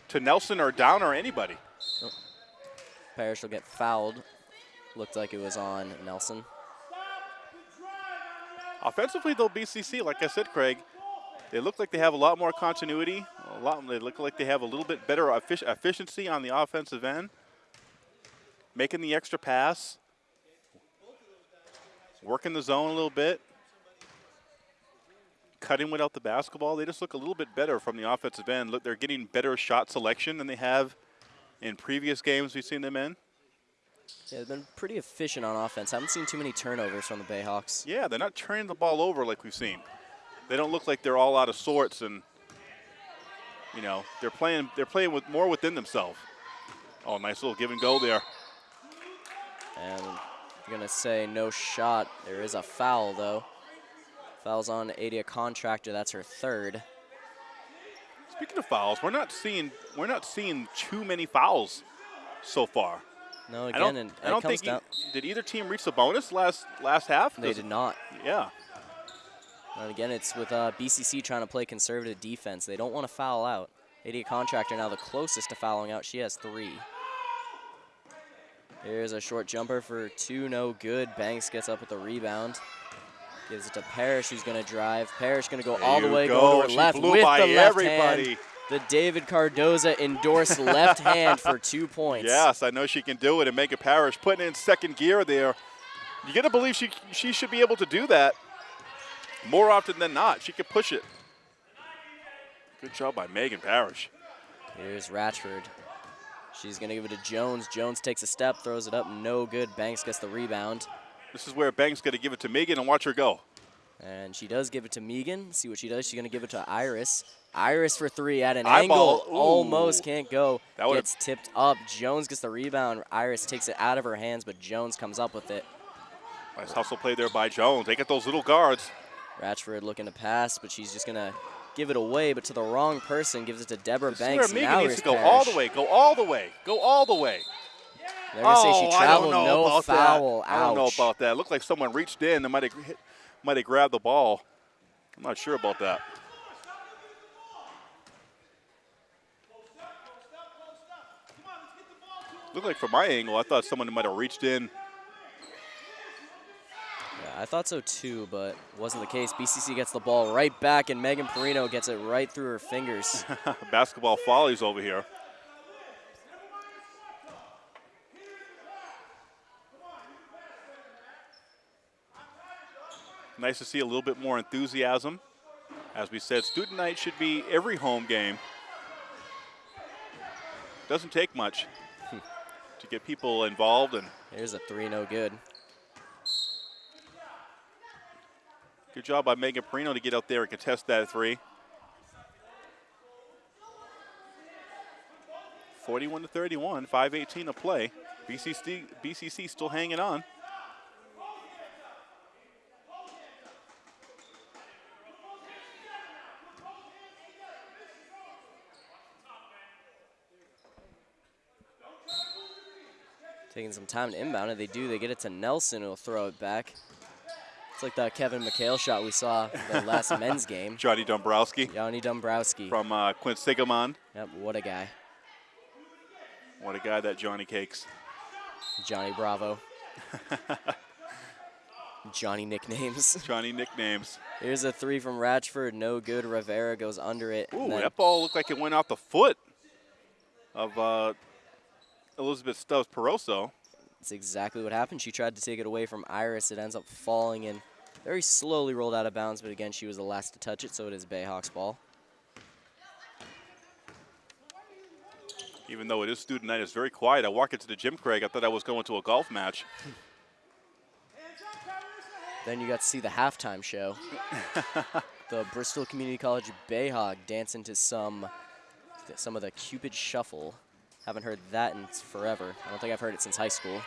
to Nelson or down or anybody. Parrish will get fouled. Looked like it was on Nelson. Offensively, though, BCC, like I said, Craig, they look like they have a lot more continuity. A lot. They look like they have a little bit better effic- efficiency on the offensive end, making the extra pass, working the zone a little bit, cutting without the basketball. They just look a little bit better from the offensive end. Look, they're getting better shot selection than they have in previous games we've seen them in. Yeah, they've been pretty efficient on offense. I Haven't seen too many turnovers from the Bayhawks. Yeah, they're not turning the ball over like we've seen. They don't look like they're all out of sorts and you know, they're playing they're playing with more within themselves. Oh, nice little give and go there. And I'm going to say no shot. There is a foul, though. Fouls on Adia Contractor. That's her third. Speaking of fouls, we're not seeing we're not seeing too many fouls so far. No, I again, don't, and I don't think e- did either team reach the bonus last last half? They did not. Yeah. And again, it's with uh, BCC trying to play conservative defense. They don't want to foul out. Adia Contractor now the closest to fouling out. She has three. Here's a short jumper for two, no good. Banks gets up with the rebound. Gives it to Parrish, who's going to drive. Parrish going to go There all the way, go. go to her left with by the left everybody. hand. The David Cardoza endorsed left hand for <laughs> two points. Yes, I know she can do it and make a parish. Putting in second gear there. You got to believe she she should be able to do that more often than not. She could push it. Good job by Megan Parrish. Here's Ratchford. She's going to give it to Jones. Jones takes a step, throws it up, no good. Banks gets the rebound. This is where Banks got to give it to Megan and watch her go. And she does give it to Megan. See what she does. She's going to give it to Iris. Iris for three at an Eyeball. angle. Almost can't go. That Gets tipped up. Jones gets the rebound. Iris takes it out of her hands, but Jones comes up with it. Nice hustle play there by Jones. They get those little guards. Ratchford looking to pass, but she's just going to give it away, but to the wrong person. Gives it to Deborah This is Banks. where Megan needs to go all the way. Go all the way. Go all the way. They're going to say oh, she I traveled. don't know no about foul. that. I don't know about that. It looked like someone reached in and might have hit, might have grabbed the ball. I'm not sure about that. Looked like from my angle, I thought someone might have reached in. Yeah, I thought so too, but wasn't the case. BCC gets the ball right back, and Megan Perino gets it right through her fingers. <laughs> Basketball follies over here. Nice to see a little bit more enthusiasm. As we said, student night should be every home game. Doesn't take much to get people involved and Here's a three, no good. good job by Megan Perino to get out there and contest that three. 41 to 31, 5:18 to play. BCC BCC still hanging on. Taking some time to inbound it. They do. They get it to Nelson, who'll throw it back. It's like the Kevin McHale shot we saw the <laughs> last men's game. Johnny Dombrowski Johnny Dombrowski. from uh, Quinsigamond. Yep, what a guy. What a guy that Johnny Cakes. Johnny Bravo. <laughs> Johnny nicknames. <laughs> Johnny nicknames. Here's a three from Ratchford. No good. Rivera goes under it. Ooh, that ball looked like it went off the foot of uh, Elizabeth Stubbs Peroso. That's exactly what happened. She tried to take it away from Iris. It ends up falling and very slowly rolled out of bounds, but again, she was the last to touch it, so it is Bayhawks ball. Even though it is student night, it's very quiet. I walk into the gym, Craig. I thought I was going to a golf match. <laughs> Then you got to see the halftime show. <laughs> the Bristol Community College Bayhawk dancing to some some of the Cupid Shuffle. Haven't heard that in forever. I don't think I've heard it since high school.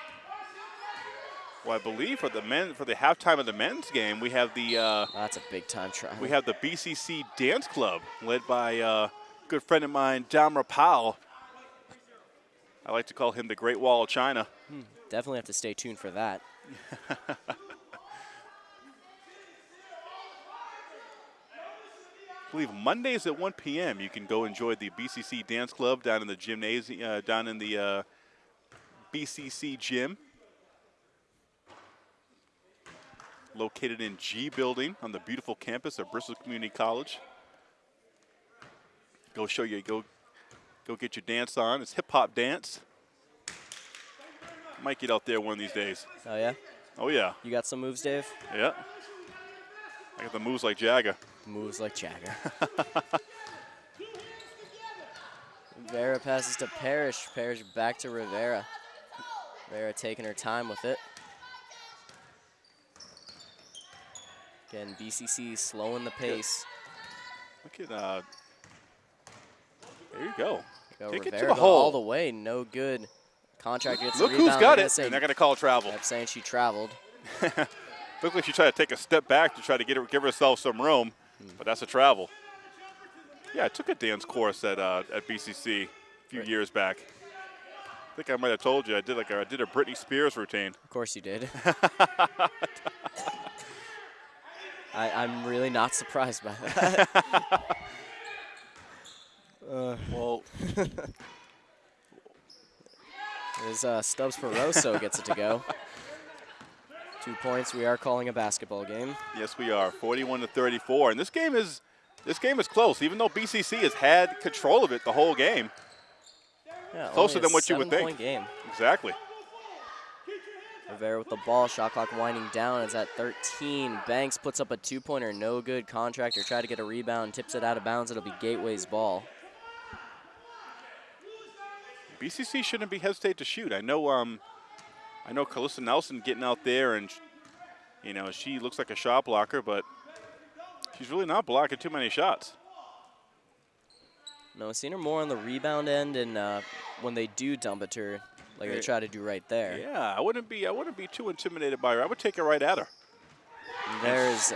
Well, I believe for the men for the halftime of the men's game, we have the uh, That's a big time try. we have the BCC Dance Club led by uh, a good friend of mine, Damra Powell. I like to call him the Great Wall of China. Definitely have to stay tuned for that. <laughs> believe Mondays at 1 p.m. You can go enjoy the BCC Dance Club down in the gymnasium, uh, down in the uh, BCC gym, located in G Building on the beautiful campus of Bristol Community College. Go show you, go, go get your dance on. It's hip hop dance. Might get out there one of these days. Oh yeah, Oh yeah, you got some moves, Dave? yeah. I got the moves like Jagger. Moves like Jagger. <laughs> Rivera passes to Parrish. Parrish back to Rivera. Rivera taking her time with it. Again, BCC slowing the pace. Look at uh. There you go. Go Take it to Rivera the go all the way, no good. Contractor gets Look the who's got it. saying- And they're going to call travel. kept saying she traveled. <laughs> Looked like she tried to take a step back to try to get her, give herself some room, but that's a travel. Yeah, I took a dance course at uh, at BCC a few Right. years back. I think I might have told you I did like a, I did a Britney Spears routine. Of course you did. <laughs> I, I'm really not surprised by that. <laughs> Well, <laughs> As uh, Stubbs Peroso gets it to go. Two points. We are calling a basketball game. yes, we are 41 to 34, and this game is this game is close. Even though BCC has had control of it the whole game. Yeah, Closer than what you would think. game. Exactly. Rivera with the ball. Shot clock winding down. It's at 13. Banks puts up a two-pointer. No good. Contractor tried to get a rebound. Tips it out of bounds. It'll be Gateway's ball. BCC shouldn't be hesitate to shoot. I know, um, I know Calissa Nelson getting out there and, you know, she looks like a shot blocker, but she's really not blocking too many shots. No, I've seen her more on the rebound end, and uh, when they do dump it to her, like they try to do right there. Yeah, I wouldn't be, I wouldn't be too intimidated by her. I would take it right at her. And There's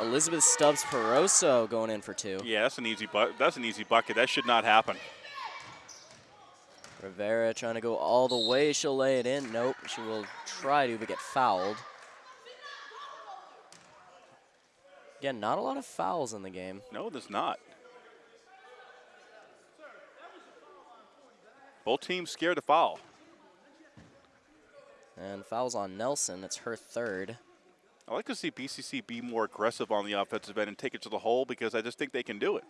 Elizabeth Stubbs Peroso going in for two. Yeah, that's an easy bu- That's an easy bucket. That should not happen. Rivera trying to go all the way. She'll lay it in. Nope. She will try to, but get fouled. Again, not a lot of fouls in the game. No, there's not. Both teams scared to foul. And fouls on Nelson. It's her third. I like to see BCC be more aggressive on the offensive end and take it to the hole because I just think they can do it.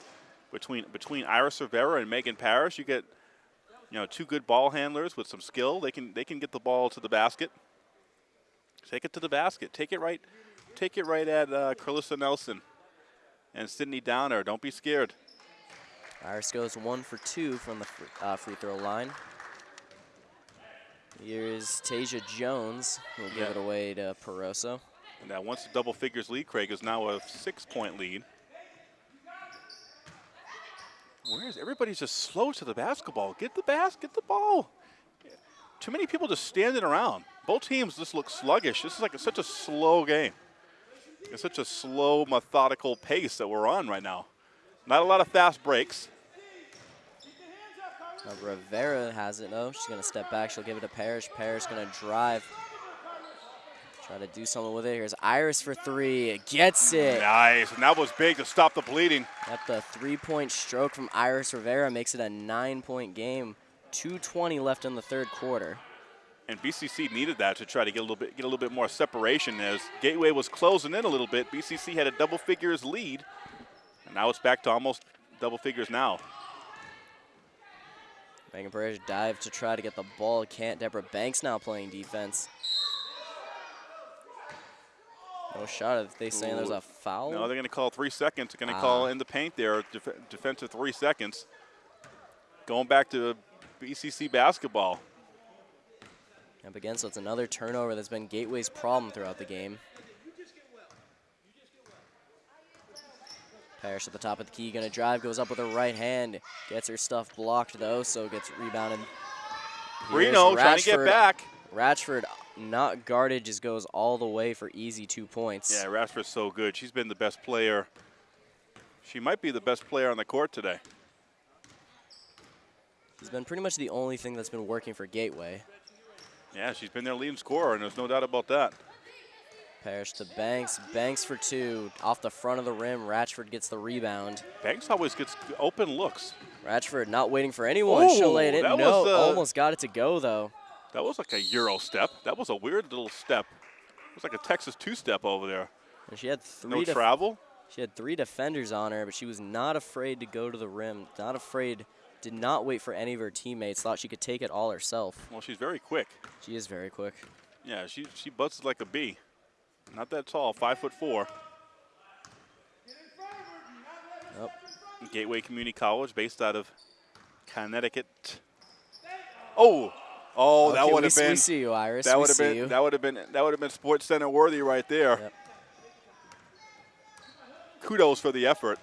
Between between Iris Rivera and Megan Parrish, you get you know two good ball handlers with some skill. They can they can get the ball to the basket. Take it to the basket. Take it right. Take it right at uh, Carlissa Nelson and Sydney Downer. Don't be scared. Iris goes one for two from the free, uh, free throw line. Here's Tasia Jones, who will give it away to Peroso. And now once the double figures lead, Craig is now a six-point lead. Where is everybody's just slow to the basketball? Get the bas, get the ball. Too many people just standing around. Both teams just look sluggish. This is like a, such a slow game. It's such a slow, methodical pace that we're on right now. Not a lot of fast breaks. Uh, Rivera has it though. She's gonna step back. She'll give it to Parrish. Parrish gonna drive. Try to do something with it. Here's Iris for three. Gets it. Nice. And that was big to stop the bleeding. At the three-point stroke from Iris Rivera makes it a nine-point game. 2:20 left in the third quarter. and BCC needed that to try to get a little bit get a little bit more separation as Gateway was closing in a little bit. BCC had a double figures lead, and now it's back to almost double figures now. Megan Parrish dive to try to get the ball. Can't. Deborah Banks now playing defense. No shot. If they saying there's a foul. No, they're going to call three seconds. They're going to Ah. call in the paint there, def- defensive three seconds. Going back to BCC basketball. Up again, so it's another turnover that's been Gateway's problem throughout the game. Parrish at the top of the key, gonna drive, goes up with her right hand, gets her stuff blocked though, so gets rebounded. Here's Reno trying to get back. Ratchford not guarded, just goes all the way for easy two points. Yeah, Ratchford's so good. She's been the best player. She might be the best player on the court today. She's been pretty much the only thing that's been working for Gateway. Yeah, she's been their leading scorer, and there's no doubt about that. Parrish to Banks, Banks for two, off the front of the rim, Ratchford gets the rebound. Banks always gets open looks. Ratchford not waiting for anyone, she'll lay it in. No, was, uh, almost got it to go though. That was like a Euro step. That was a weird little step. It was like a Texas two-step over there. And she had three No travel. She had three defenders on her, but she was not afraid to go to the rim. Not afraid, did not wait for any of her teammates. Thought she could take it all herself. Well, she's very quick. She is very quick. Yeah, she she buzzes like a bee. Not that tall, five foot four. Oh, Gateway Community College, based out of Connecticut. Oh, oh, that would have been We see you, Iris. that would have been you. that would have been that would have been SportsCenter worthy right there. Yep. Kudos for the effort.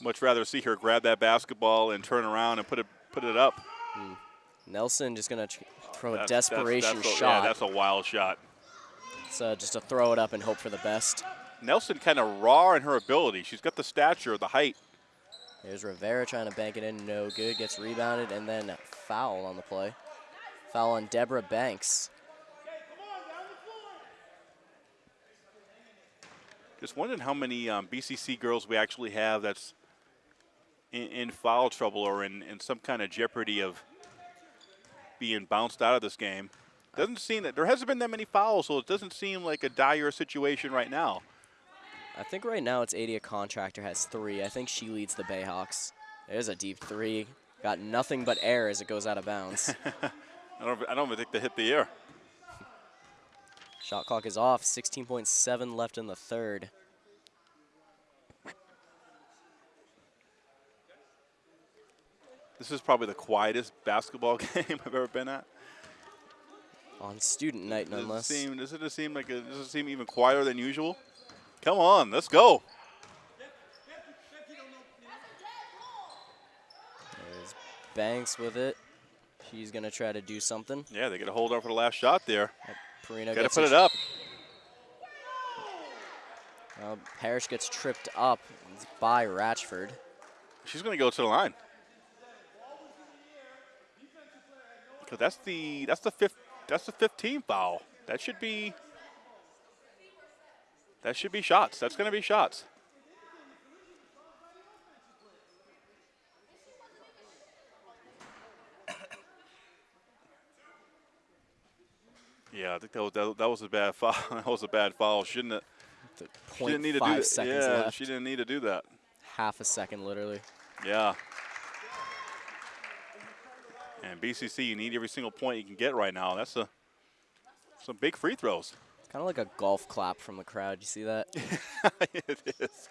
Much rather see her grab that basketball and turn around and put it put it up. Hmm. Nelson just gonna throw a That's- that's- desperation that's a- shot. Yeah, that's a wild shot. so uh, just to throw it up and hope for the best. Nelson kind of raw in her ability. She's got the stature, the height. There's Rivera trying to bank it in, no good. Gets rebounded and then foul on the play. Foul on Deborah Banks. Just wondering how many um, BCC girls we actually have that's in, in foul trouble or in, in some kind of jeopardy of being bounced out of this game. Doesn't seem that there hasn't been that many fouls, so it doesn't seem like a dire situation right now. I think right now it's Adia Contractor has three. I think she leads the Bayhawks. There's a deep three. Got nothing but air as it goes out of bounds. <laughs> I don't, I don't even think they hit the air. Shot clock is off. 16.7 left in the third. This is probably the quietest basketball <laughs> game I've ever been at. On student night, Does it nonetheless. seem, does it seem like a, does it seem even quieter than usual? Come on, let's go. There's Banks with it. She's going to try to do something. Yeah, they get a hold on for the last shot there. Perino Got to put it up. Uh, Parrish gets tripped up by Ratchford. She's going to go to the line. Because that's the that's the fifth that's the 15 foul. That should be that should be shots. That's going to be shots. <coughs> Yeah, I think that was that, that was a bad <laughs> foul. that was a bad foul. Shouldn't it? She didn't need to do that. Yeah, left. she didn't need to do that. Half a second, literally. Yeah. And BCC, you need every single point you can get right now. That's a some big free throws. Kind of like a golf clap from the crowd. You see that? <laughs> it is.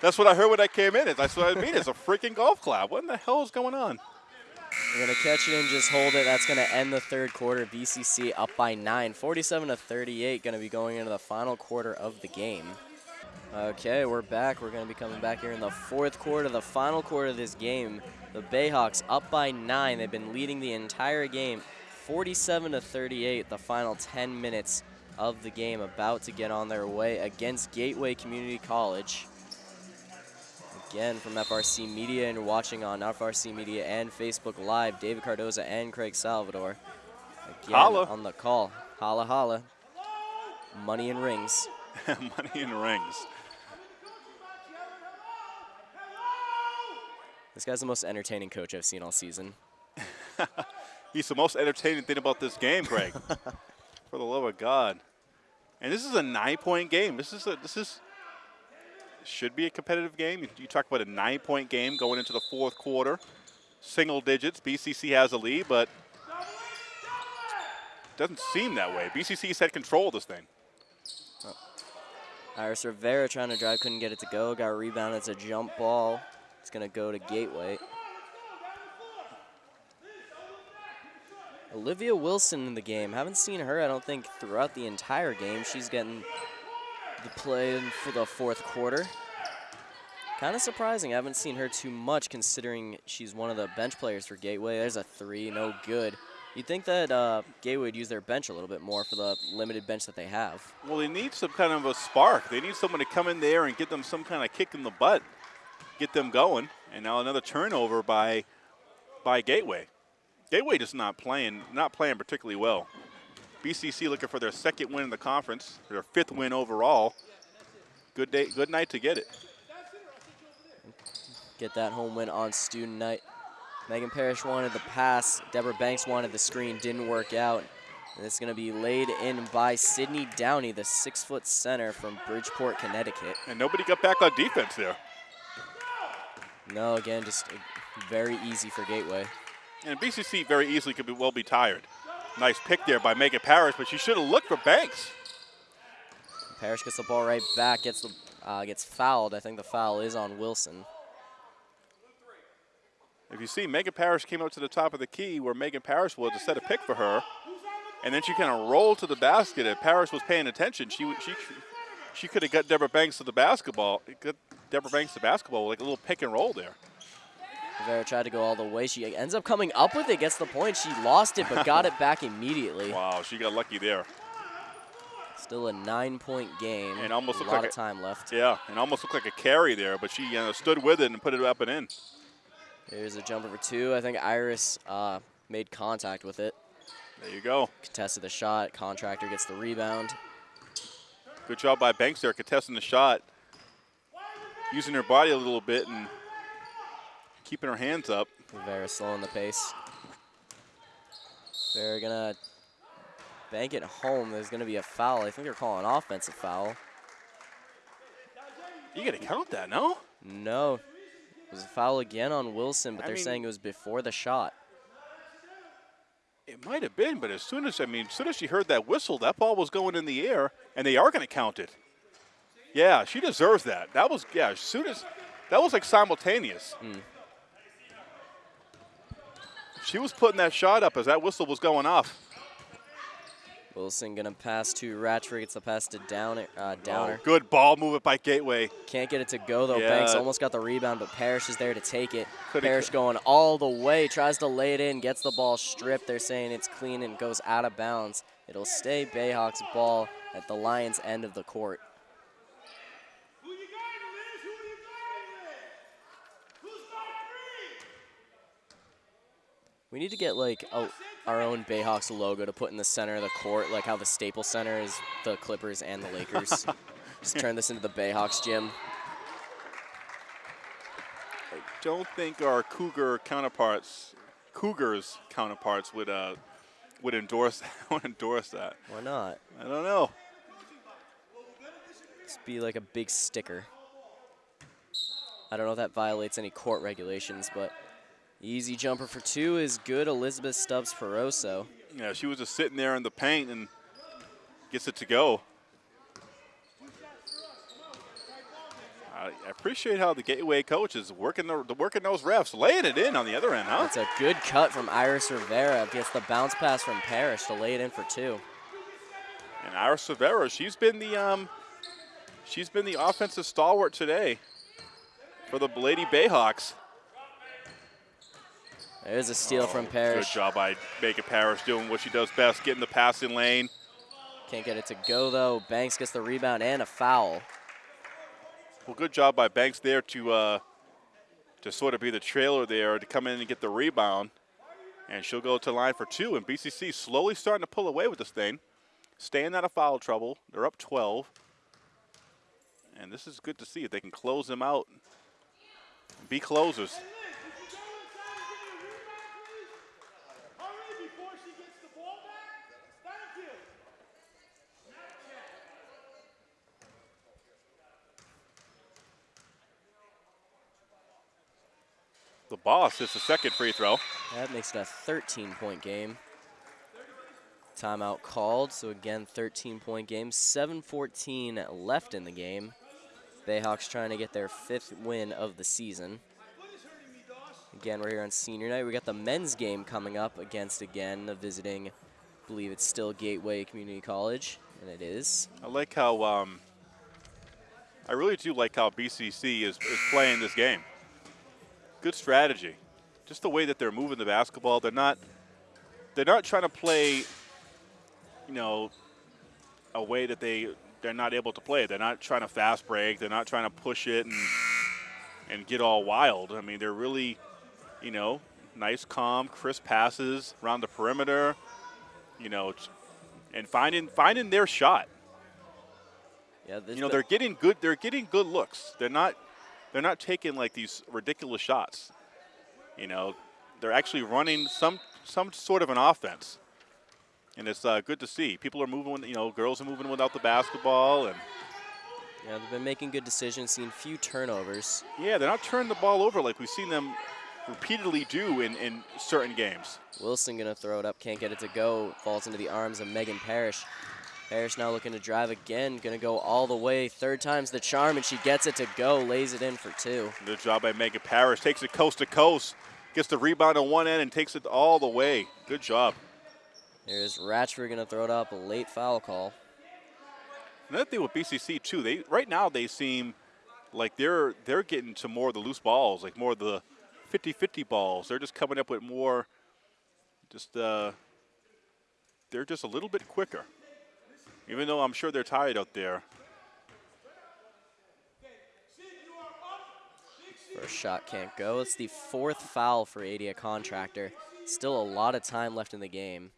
That's what I heard when I came in. That's what I mean. It's a freaking golf clap. What in the hell is going on? We're going to catch it and just hold it. That's going to end the third quarter. BCC up by nine, 47 to 38. Going to be going into the final quarter of the game. Okay, we're back. We're going to be coming back here in the fourth quarter, the final quarter of this game. The Bayhawks up by nine. They've been leading the entire game, 47 to 38. The final 10 minutes of the game about to get on their way against Gateway Community College. Again, from FRC Media, and you're watching on FRC Media and Facebook Live, David Cardoza and Craig Salvador. Again, Holla. on the call. Holla, holla. Money and rings. <laughs> Money in rings. This guy's the most entertaining coach I've seen all season. <laughs> He's the most entertaining thing about this game, Craig. <laughs> For the love of God. And this is a nine-point game. This is a this is should be a competitive game. You, talk about a nine-point game going into the fourth quarter. Single digits. BCC has a lead, but doesn't seem that way. BCC's had control of this thing. Uh, Iris Rivera trying to drive, couldn't get it to go. Got rebounded. It's a jump ball. It's going to go to Gateway. Olivia Wilson in the game. Haven't seen her, I don't think, throughout the entire game. She's getting the play for the fourth quarter. Kind of surprising. I haven't seen her too much considering she's one of the bench players for Gateway. There's a three, no good. You'd think that uh, Gateway would use their bench a little bit more for the limited bench that they have. Well, they need some kind of a spark. They need someone to come in there and get them some kind of kick in the butt, get them going. And now another turnover by by Gateway. Gateway just not playing, not playing particularly well. BCC looking for their second win in the conference, their fifth win overall. Good day, good night to get it. Get that home win on student night. Megan Parrish wanted the pass. Deborah Banks wanted the screen. Didn't work out. And it's going to be laid in by Sydney Downey, the six-foot center from Bridgeport, Connecticut. And nobody got back on defense there. No, again, just very easy for Gateway. And BCC very easily could be well be tired. Nice pick there by Megan Parrish, but she should have looked for Banks. Parrish gets the ball right back, gets the uh, gets fouled. I think the foul is on Wilson. If you see, Megan Parrish came up to the top of the key where Megan Parrish was to set a pick for her, and then she kind of rolled to the basket. If Parrish was paying attention, she she she could have got Deborah Banks to the basketball. Got Deborah Banks to basketball like a little pick and roll there. Rivera tried to go all the way. She ends up coming up with it, gets the point. She lost it, but got it <laughs> back immediately. Wow, she got lucky there. Still a nine-point game. And almost a lot like of a- time left. Yeah, and almost looked like a carry there, but she uh, stood with it and put it up and in. There's a jumper for two. I think Iris uh, made contact with it. There you go. Contested the shot. Contractor gets the rebound. Good job by Banks there, contesting the shot, using her body a little bit and keeping her hands up. Rivera slowing the pace. They're gonna bank it home. There's gonna be a foul. I think they're calling offensive foul. You got to count that, no? No. It was a foul again on Wilson, but I they're mean- saying it was before the shot. It might have been, but as soon as I mean, as soon as she heard that whistle, that ball was going in the air, and they are going to count it. Yeah, she deserves that. That was yeah. As soon as that was like simultaneous. Hmm. She was putting that shot up as that whistle was going off. Wilson gonna pass to Ratchford. Gets the pass to Downer. Uh, Downer. Oh, good ball movement by Gateway. Can't get it to go though. Yeah. Banks almost got the rebound, but Parrish is there to take it. Coulda- Parrish going all the way, tries to lay it in, gets the ball stripped. They're saying it's clean and goes out of bounds. It'll stay Bayhawks ball at the Lions end of the court. Who you guarding, Liz? Who you guarding, Liz? Who's guarding three? We need to get like a, our own Bayhawks logo to put in the center of the court, like how the Staples Center is the Clippers and the Lakers. <laughs> Just turn this into the Bayhawks gym. I don't think our Cougar counterparts, Cougars counterparts would uh would endorse <laughs> would endorse that. Why not? I don't know. Just be like a big sticker. I don't know if that violates any court regulations, but easy jumper for two is good. Elizabeth Stubbs Peroso. Yeah, she was just sitting there in the paint and gets it to go. I appreciate how the Gateway coach is working the, the working those refs, laying it in on the other end, huh? That's a good cut from Iris Rivera. Gets the bounce pass from Parrish to lay it in for two. And Iris Rivera, she's been the um, she's been the offensive stalwart today for the Lady Bayhawks. There's a steal from Parrish. Good job by Megan Parrish doing what she does best, getting the passing lane. Can't get it to go though. Banks gets the rebound and a foul. Well, good job by Banks there to uh, to sort of be the trailer there to come in and get the rebound. And she'll go to line for two. And BCC slowly starting to pull away with this thing, staying out of foul trouble. They're up 12. And this is good to see if they can close them out. Be closers. Hurry before she gets the ball back. Thank you. The boss hits the second free throw. That makes it a 13 point game. Timeout called, so again, 13 point game. 7.14 left in the game. Bayhawks trying to get their fifth win of the season. Again, we're here on senior night. We got the men's game coming up against again the visiting, I believe it's still Gateway Community College, and it is. I like how um, I really do like how BCC is, is playing this game. Good strategy. Just the way that they're moving the basketball. They're not they're not trying to play, you know, a way that they they're not able to play. They're not trying to fast break. They're not trying to push it and and get all wild. I mean, they're really, you know, nice, calm, crisp passes around the perimeter. You know, and finding finding their shot. Yeah, this You know, they're getting good. They're getting good looks. They're not. They're not taking like these ridiculous shots. You know, they're actually running some some sort of an offense, and it's uh, good to see. People are moving. You know, girls are moving without the basketball, and yeah, they've been making good decisions, seeing few turnovers. yeah, they're not turning the ball over like we've seen them repeatedly do in, in certain games. Wilson gonna throw it up, can't get it to go. Falls into the arms of Megan Parrish. Parrish now looking to drive again, gonna go all the way. Third time's the charm, and she gets it to go, lays it in for two. Good job by Megan Parrish. Takes it coast to coast, gets the rebound on one end, and takes it all the way. Good job. Here's Ratchford gonna throw it up, a late foul call. Another thing with BCC too, they right now they seem like they're they're getting to more of the loose balls, like more of the 50-50 balls. They're just coming up with more. Just uh, they're just a little bit quicker. Even though I'm sure they're tired out there. First shot can't go. It's the fourth foul for Adia Contractor. Still a lot of time left in the game.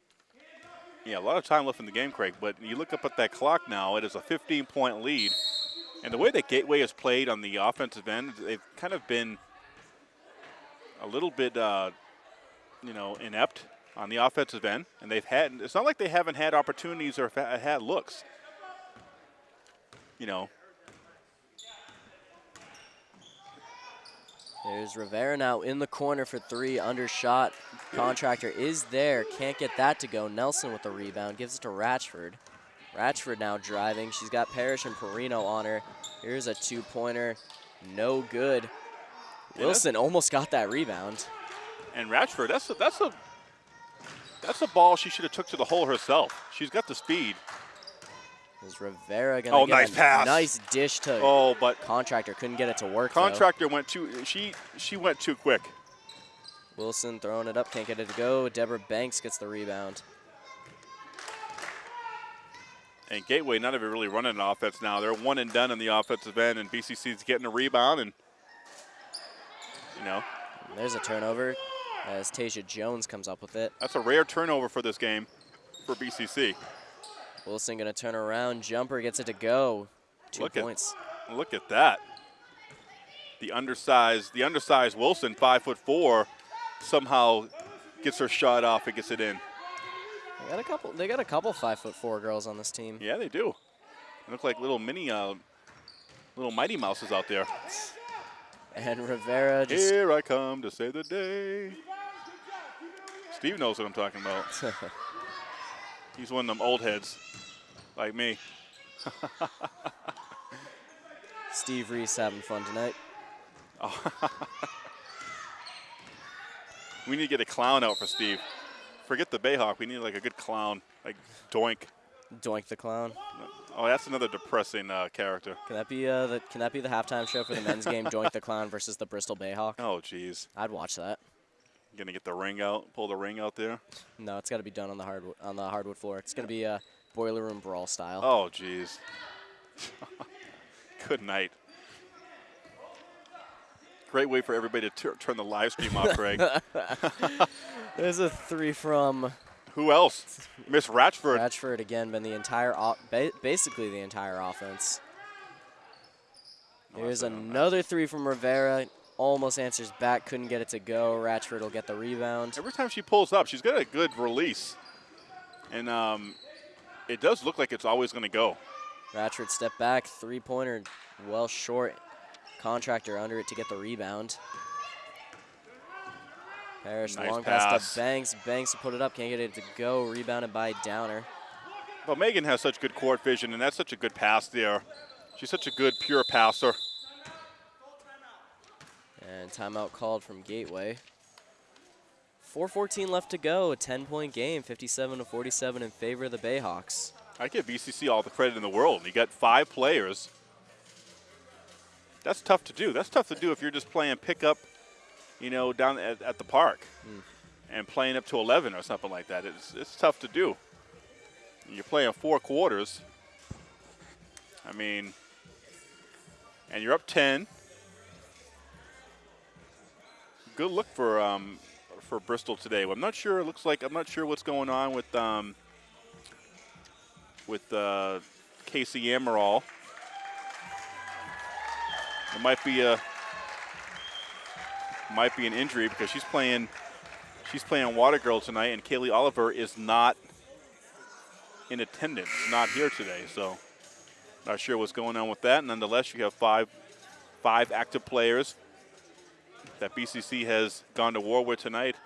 Yeah, a lot of time left in the game, Craig. But you look up at that clock now; it is a 15-point lead. And the way that Gateway has played on the offensive end, they've kind of been a little bit, uh, you know, inept on the offensive end, and they've had. It's not like they haven't had opportunities or had looks. You know, There's Rivera now in the corner for three, undershot. Contractor is there, can't get that to go. Nelson with the rebound, gives it to Ratchford. Ratchford now driving. She's got Parrish and Perino on her. Here's a two-pointer, no good. Yeah, Wilson almost got that rebound. and Ratchford, that's a, that's a that's a ball she should have took to the hole herself. She's got the speed. Is Rivera gonna Oh, get nice a pass. nice dish to Oh, but Contractor? Couldn't get it to work. though. contractor went too. She she went too quick. Wilson throwing it up, can't get it to go. Deborah Banks gets the rebound. And Gateway, none of it really running an offense now. They're one and done in the offensive end, and BCC's getting a rebound, and you know There's a turnover as Tasia Jones comes up with it. that's a rare turnover for this game for BCC. Wilson gonna turn around, jumper gets it to go. Two Look at- points. Look at that. The undersized, the undersized Wilson, five foot four, somehow gets her shot off and gets it in. They got a couple. They got a couple five foot four girls on this team. Yeah, they do. They look like little mini, uh, little Mighty Mouses out there. And Rivera just Here I come to save the day. Steve knows what I'm talking about. <laughs> He's one of them old heads, like me. Steve Reese having fun tonight. <laughs> We need to get a clown out for Steve. Forget the Bayhawk. We need like a good clown, like Doink. Doink the clown. Oh, that's another depressing uh, character. Can that be uh the Can that be the halftime show for the men's game? Doink the clown versus the Bristol Bayhawk. Oh, jeez. I'd watch that. Gonna get the ring out, pull the ring out there. No, it's got to be done on the hardwood on the hardwood floor. It's gonna be a boiler room brawl style. Oh, jeez. <laughs> good night. Great way for everybody to tur- turn the live stream off, Greg. <laughs> There's a three from Who else? Miss Ratchford. Ratchford again. Been the entire ba- basically the entire offense. There's another three from Rivera. Almost answers back. Couldn't get it to go. Ratchford will get the rebound. Every time she pulls up, she's got a good release. And um, it does look like it's always going to go. Ratchford step back. Three pointer. Well short. Contractor under it to get the rebound. Parrish Nice long pass. pass. to Banks. Banks to put it up. Can't get it to go. Rebounded by Downer. But Megan has such good court vision, and that's such a good pass there. She's such a good, pure passer. And timeout called from Gateway. 4.14 left to go. A 10 point game, 57 to 47 in favor of the Bayhawks. I give BCC all the credit in the world. You got five players. That's tough to do. That's tough to do if you're just playing pickup, you know, down at, at the park hmm. and playing up to 11 or something like that. It's, it's tough to do. You're playing four quarters. I mean, and you're up 10. Good look for um, for Bristol today. I'm not sure. It looks like I'm not sure what's going on with um, with uh, Casey Amaral. It might be a might be an injury because she's playing she's playing Water Girl tonight, and Kaylee Oliver is not in attendance, not here today. So not sure what's going on with that. Nonetheless, you have five five active players that BCC has gone to war with tonight.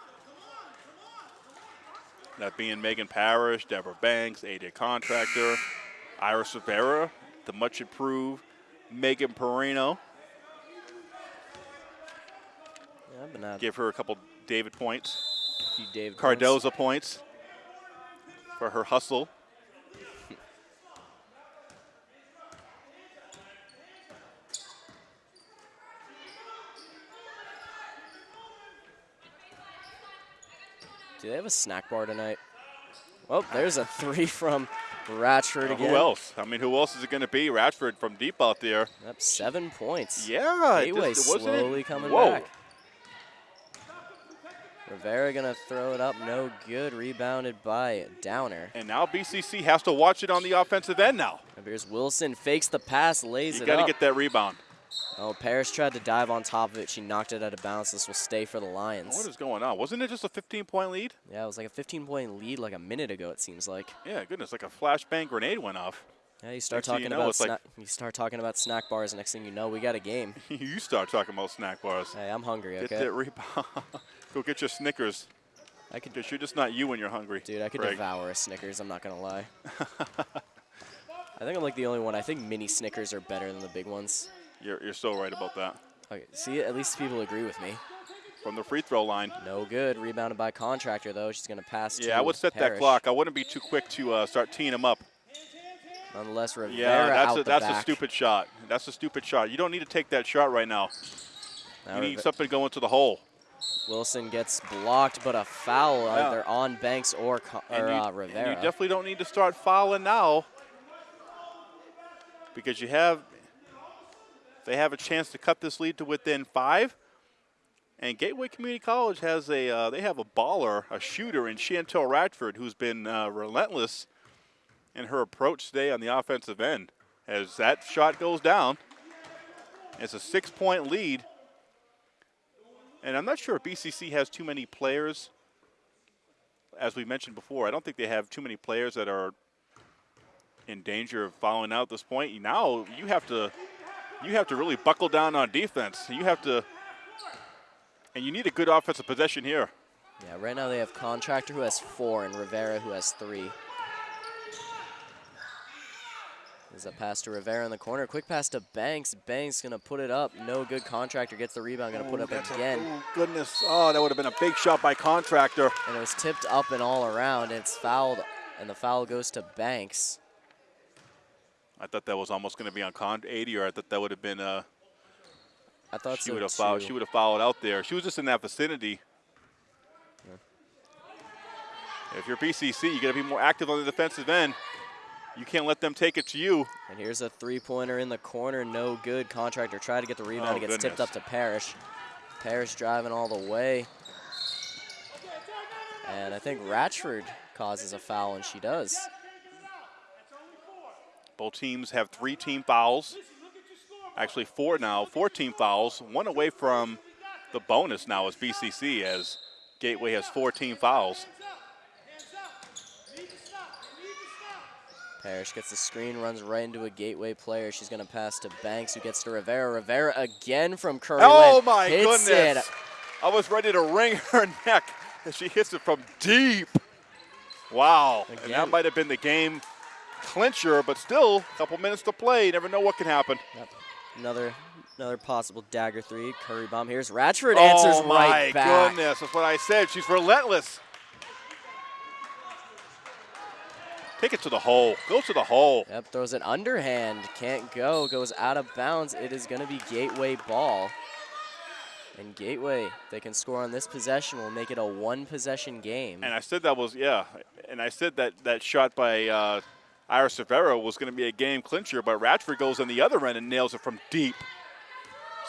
That being Megan Parrish, Deborah Banks, Adia Contractor, Iris Rivera, the much improved Megan Perino. Yeah, Give her a couple David points, a few David points. Cardoza points for her hustle. Do they have a snack bar tonight? Oh, there's a three from Ratchford Uh, again. who else? I mean, who else is it going to be? Ratchford from deep out there. Yep, seven points. Yeah, Gateway just- wasn't it- slowly coming Whoa. back. Rivera gonna throw it up, no good. Rebounded by Downer. And now BCC has to watch it on the offensive end now. And here's Wilson, fakes the pass, lays You it got to up. get that rebound. Oh, Parrish tried to dive on top of it. She knocked it out of bounds. This will stay for the Lions. What is going on? Wasn't it just a 15-point lead? yeah, it was like a 15-point lead like a minute ago. It seems like. Yeah, goodness, like a flashbang grenade went off. Yeah, you start Next thing you talking know, about like- snack. you start talking about snack bars. Next thing you know, we got a game. <laughs> you start talking about snack bars. Hey, I'm hungry. Get Okay, that rebound. <laughs> Go get your Snickers. I could, Because you're just not you when you're hungry. dude, I could Greg. devour a Snickers. I'm not gonna lie. <laughs> I think I'm like the only one. I think mini Snickers are better than the big ones. You're, you're so right about that. Okay, see, at least people agree with me. From the free throw line. No good. Rebounded by contractor though. She's gonna pass. Yeah, I would set that clock. I wouldn't be too quick to uh, start teeing them up. Nonetheless, Rivera Yeah, that's out a, that's back. a stupid shot. That's a stupid shot. You don't need to take that shot right now. Now You need Rive- something going to the hole. Wilson gets blocked, but a foul Yeah. either on Banks or, Co- And you, uh, and Rivera. you definitely don't need to start fouling now because you have they have a chance to cut this lead to within five. And Gateway Community College has a uh, they have a baller, a shooter in Chantel Ratchford, who's been uh, relentless in her approach today on the offensive end. As that shot goes down, it's a six-point lead. And I'm not sure if BCC has too many players as we mentioned before, I don't think they have too many players that are in danger of fouling out at this point. Now you have to you have to really buckle down on defense. You have to and you need a good offensive possession here. yeah, right now they have contractor who has four and Rivera who has three. There's a pass to Rivera in the corner. Quick pass to Banks. Banks gonna put it up. No good. Contractor gets the rebound. Gonna put it up again. oh goodness. Oh, that would have been a big shot by contractor. And it was tipped up and all around. It's fouled. And the foul goes to Banks. I thought that was almost going to be on con 80 or I thought that would have been uh I thought she so would have fouled she would have fouled out there. She was just in that vicinity. If you're BCC, you got to be more active on the defensive end. You can't let them take it to you. And here's a three-pointer in the corner, no good. Contractor tried to get the rebound. Oh, it gets tipped up to Parrish. Parrish driving all the way. And I think Ratchford causes a foul, and she does. Both teams have three team fouls. Actually, four now, four team fouls. One away from the bonus now is BCC as Gateway has four team fouls. Parrish gets the screen, runs right into a gateway player. She's going to pass to Banks, who gets to Rivera. Rivera again from Curry. Oh Lynn. my Hits goodness! It. I was ready to wring <laughs> her neck as she hits it from deep. Wow! And that might have been the game clincher, but still, a couple minutes to play. You never know what can happen. Yep. Another Another possible dagger three. Curry bomb. Here's Ratchford answers oh my right back. goodness, that's what I said. She's relentless. Take it to the hole. Go to the hole. Yep, throws an underhand. Can't go. Goes out of bounds. It is going to be Gateway ball. And Gateway, they can score on this possession, will make it a one possession game. And I said that was yeah, and I said that that shot by uh, Iris Rivera was going to be a game clincher, but Ratchford goes on the other end and nails it from deep.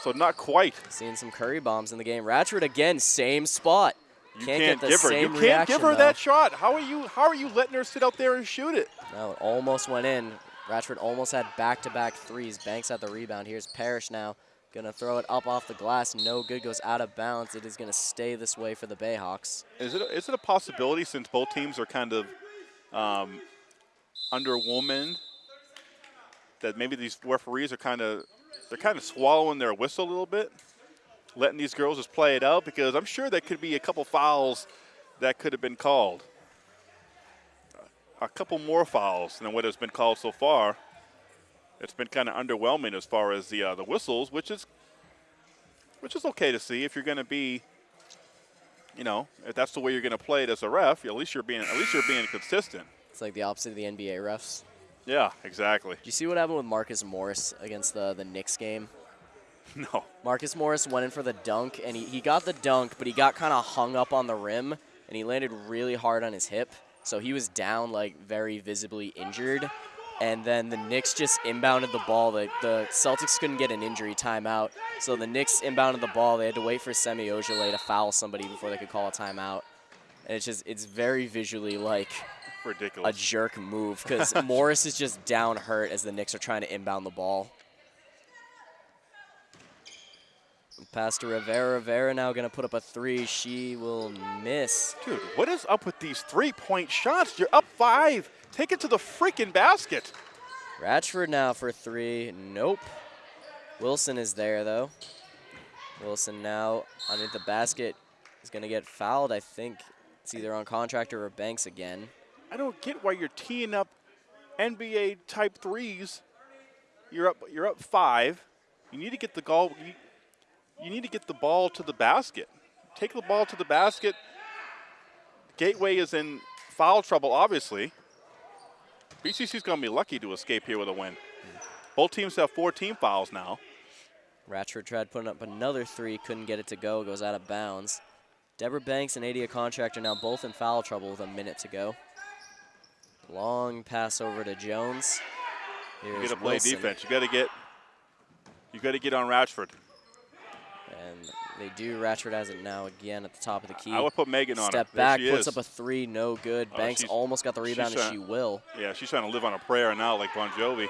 So not quite. Seeing some Curry bombs in the game. Ratchford again, same spot. You can't, can't, get the give her. You can't reaction, give her though. that shot. How are you? How are you letting her sit out there and shoot it? No, it almost went in. Ratchford almost had back-to-back threes. Banks at the rebound. Here's Parrish now. Gonna throw it up off the glass. No good. Goes out of bounds. It is gonna stay this way for the Bayhawks. Is it? A, it a possibility since both teams are kind of um, underwoman that maybe these referees are kind of they're kind of swallowing their whistle a little bit, letting these girls just play it out because I'm sure there could be a couple fouls that could have been called. A couple more fouls than what has been called so far. It's been kind of underwhelming as far as the uh, the whistles, which is which is okay to see if you're going to be you know, if that's the way you're going to play it as a ref, at least you're being at least you're being consistent. It's like the opposite of the NBA refs. Yeah, exactly. Do you see what happened with Marcus Morris against the the Knicks game? <laughs> No. Marcus Morris went in for the dunk, and he, he got the dunk, but he got kind of hung up on the rim, and he landed really hard on his hip. So he was down, like, very visibly injured. And then the Knicks just inbounded the ball. The, the Celtics couldn't get an injury timeout. So the Knicks inbounded the ball. They had to wait for Semi Ojeleye to foul somebody before they could call a timeout. And it's just, it's very visually like a jerk move because <laughs> Morris is just down hurt as the Knicks are trying to inbound the ball. Pass to Rivera. Rivera now going to put up a three. She will miss. Dude, what is up with these three-point shots? You're up five. Take it to the freaking basket. Ratchford now for three. Nope. Wilson is there though. Wilson now underneath the basket is going to get fouled. I think it's either on contractor or Banks again. I don't get why you're teeing up NBA type threes. You're up. You're up five. You need to get the goal. You, you need to get the ball to the basket. Take the ball to the basket. Gateway is in foul trouble, obviously. BCC's going to be lucky to escape here with a win. Both teams have four team fouls now. Ratchford tried putting up another three, couldn't get it to go, goes out of bounds. Deborah Banks and Adia Contractor now both in foul trouble with a minute to go. Long pass over to Jones. You got to play Wilson. defense. You got to get. You got to get on Ratchford. And they do. Ratchford has it now again at the top of the key. I would put Megan on Step her. Back, she puts is. up a three, no good. Oh, Banks almost got the rebound, and trying- she will. Yeah, she's trying to live on a prayer now, like Bon Jovi.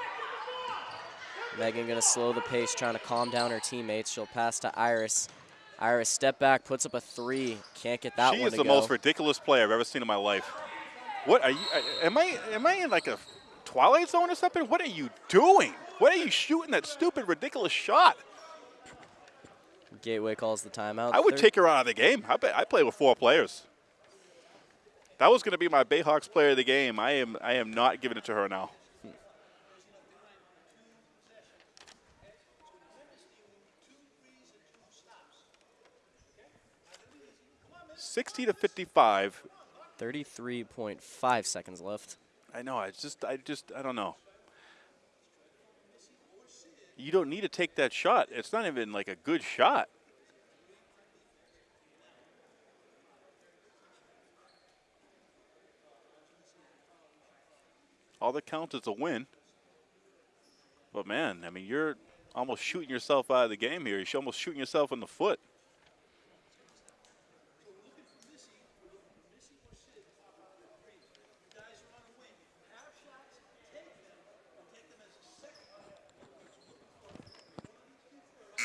Megan gonna slow the pace, trying to calm down her teammates. She'll pass to Iris. Iris step back, puts up a three. Can't get that she one is to the go. most ridiculous player I've ever seen in my life. What are you? Uh, am I? Am I in like a Twilight Zone or something? What are you doing? What are you shooting that stupid, ridiculous shot? Gateway calls the timeout. I would take her out of the game. I, bet- I play with four players. That was going to be my Bayhawks player of the game. I am. I am not giving it to her now. 60 to 55. 33.5 seconds left. I know. I just, I just, I don't know. You don't need to take that shot. It's not even like a good shot. All that counts is a win. But man, I mean, you're almost shooting yourself out of the game here. You're almost shooting yourself in the foot.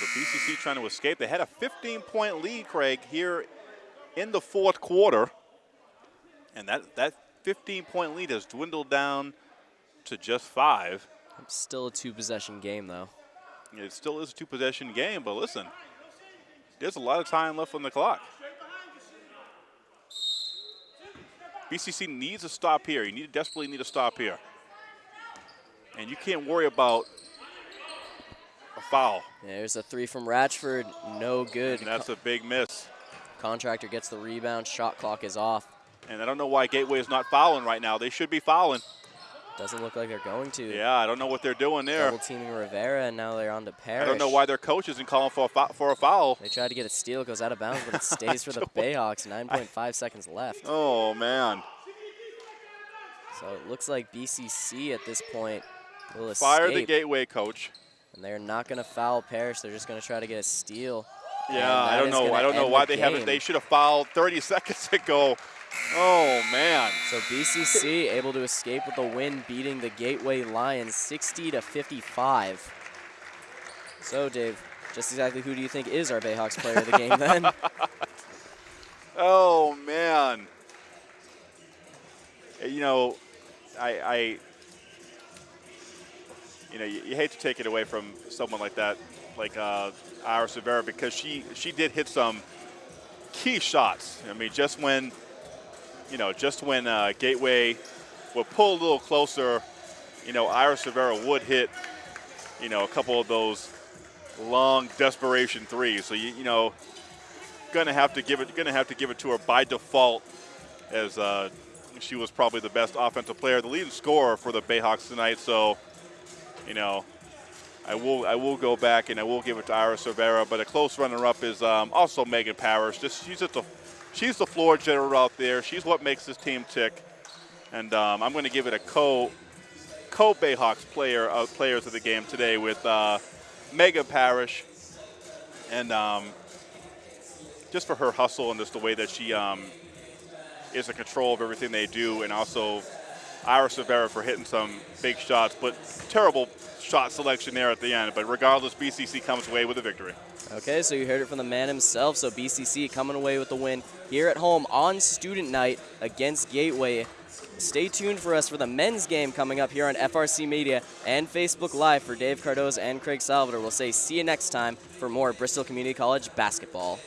So BCC trying to escape. They had a 15-point lead, Craig, here in the fourth quarter, and that that 15-point lead has dwindled down to just five. Still a two possession game, though. It still is a two-possession game, but listen, there's a lot of time left on the clock. BCC needs a stop here. You need desperately need a stop here, and you can't worry about a foul. There's a three from Ratchford. No good. And that's a big miss. Contractor gets the rebound. Shot clock is off. And I don't know why Gateway is not fouling right now. They should be fouling. Doesn't look like they're going to. Yeah, I don't know what they're doing there. Double teaming Rivera, and now they're on to Parrish. I don't know why their coach isn't calling for a, for a foul. They tried to get a steal, goes out of bounds, but it <laughs> stays for the Bayhawks. <laughs> 9.5 seconds left. Oh, man. So it looks like BCC at this point will Fire the Gateway coach. And they're not going to foul Parrish. They're just going to try to get a steal. Yeah, I don't know. I don't know why the they haven't. They should have fouled 30 <laughs> seconds ago. Oh, man. So BCC able to escape with the win, beating the Gateway Lions 60 to 55. So Dave, just exactly who do you think is our Bayhawks player of the game then? <laughs> Oh man. You know, I, I you know, you, you hate to take it away from someone like that, like uh, Iris Rivera, because she she did hit some key shots. I mean, just when, you know, just when uh, Gateway would pull a little closer, you know, Iris Rivera would hit, you know, a couple of those long desperation threes. So you you know, gonna have to give it gonna have to give it to her by default as uh, she was probably the best offensive player, the leading scorer for the Bayhawks tonight. So, you know, I will I will go back and I will give it to Iris Rivera, but a close runner-up is um, also Megan Parrish. Just she's just a she's the floor general out there. She's what makes this team tick, and um, I'm going to give it a co co Bayhawks player uh, players of the game today with uh, Megan Parrish, and um, just for her hustle and just the way that she um, is in control of everything they do, and also Iris Rivera for hitting some big shots, but terrible shot selection there at the end. But regardless, BCC comes away with a victory. Okay, so you heard it from the man himself. So BCC coming away with the win here at home on student night against Gateway. Stay tuned for us for the men's game coming up here on FRC Media and Facebook Live for Dave Cardoza and Craig Salvador. We'll say see you next time for more Bristol Community College basketball.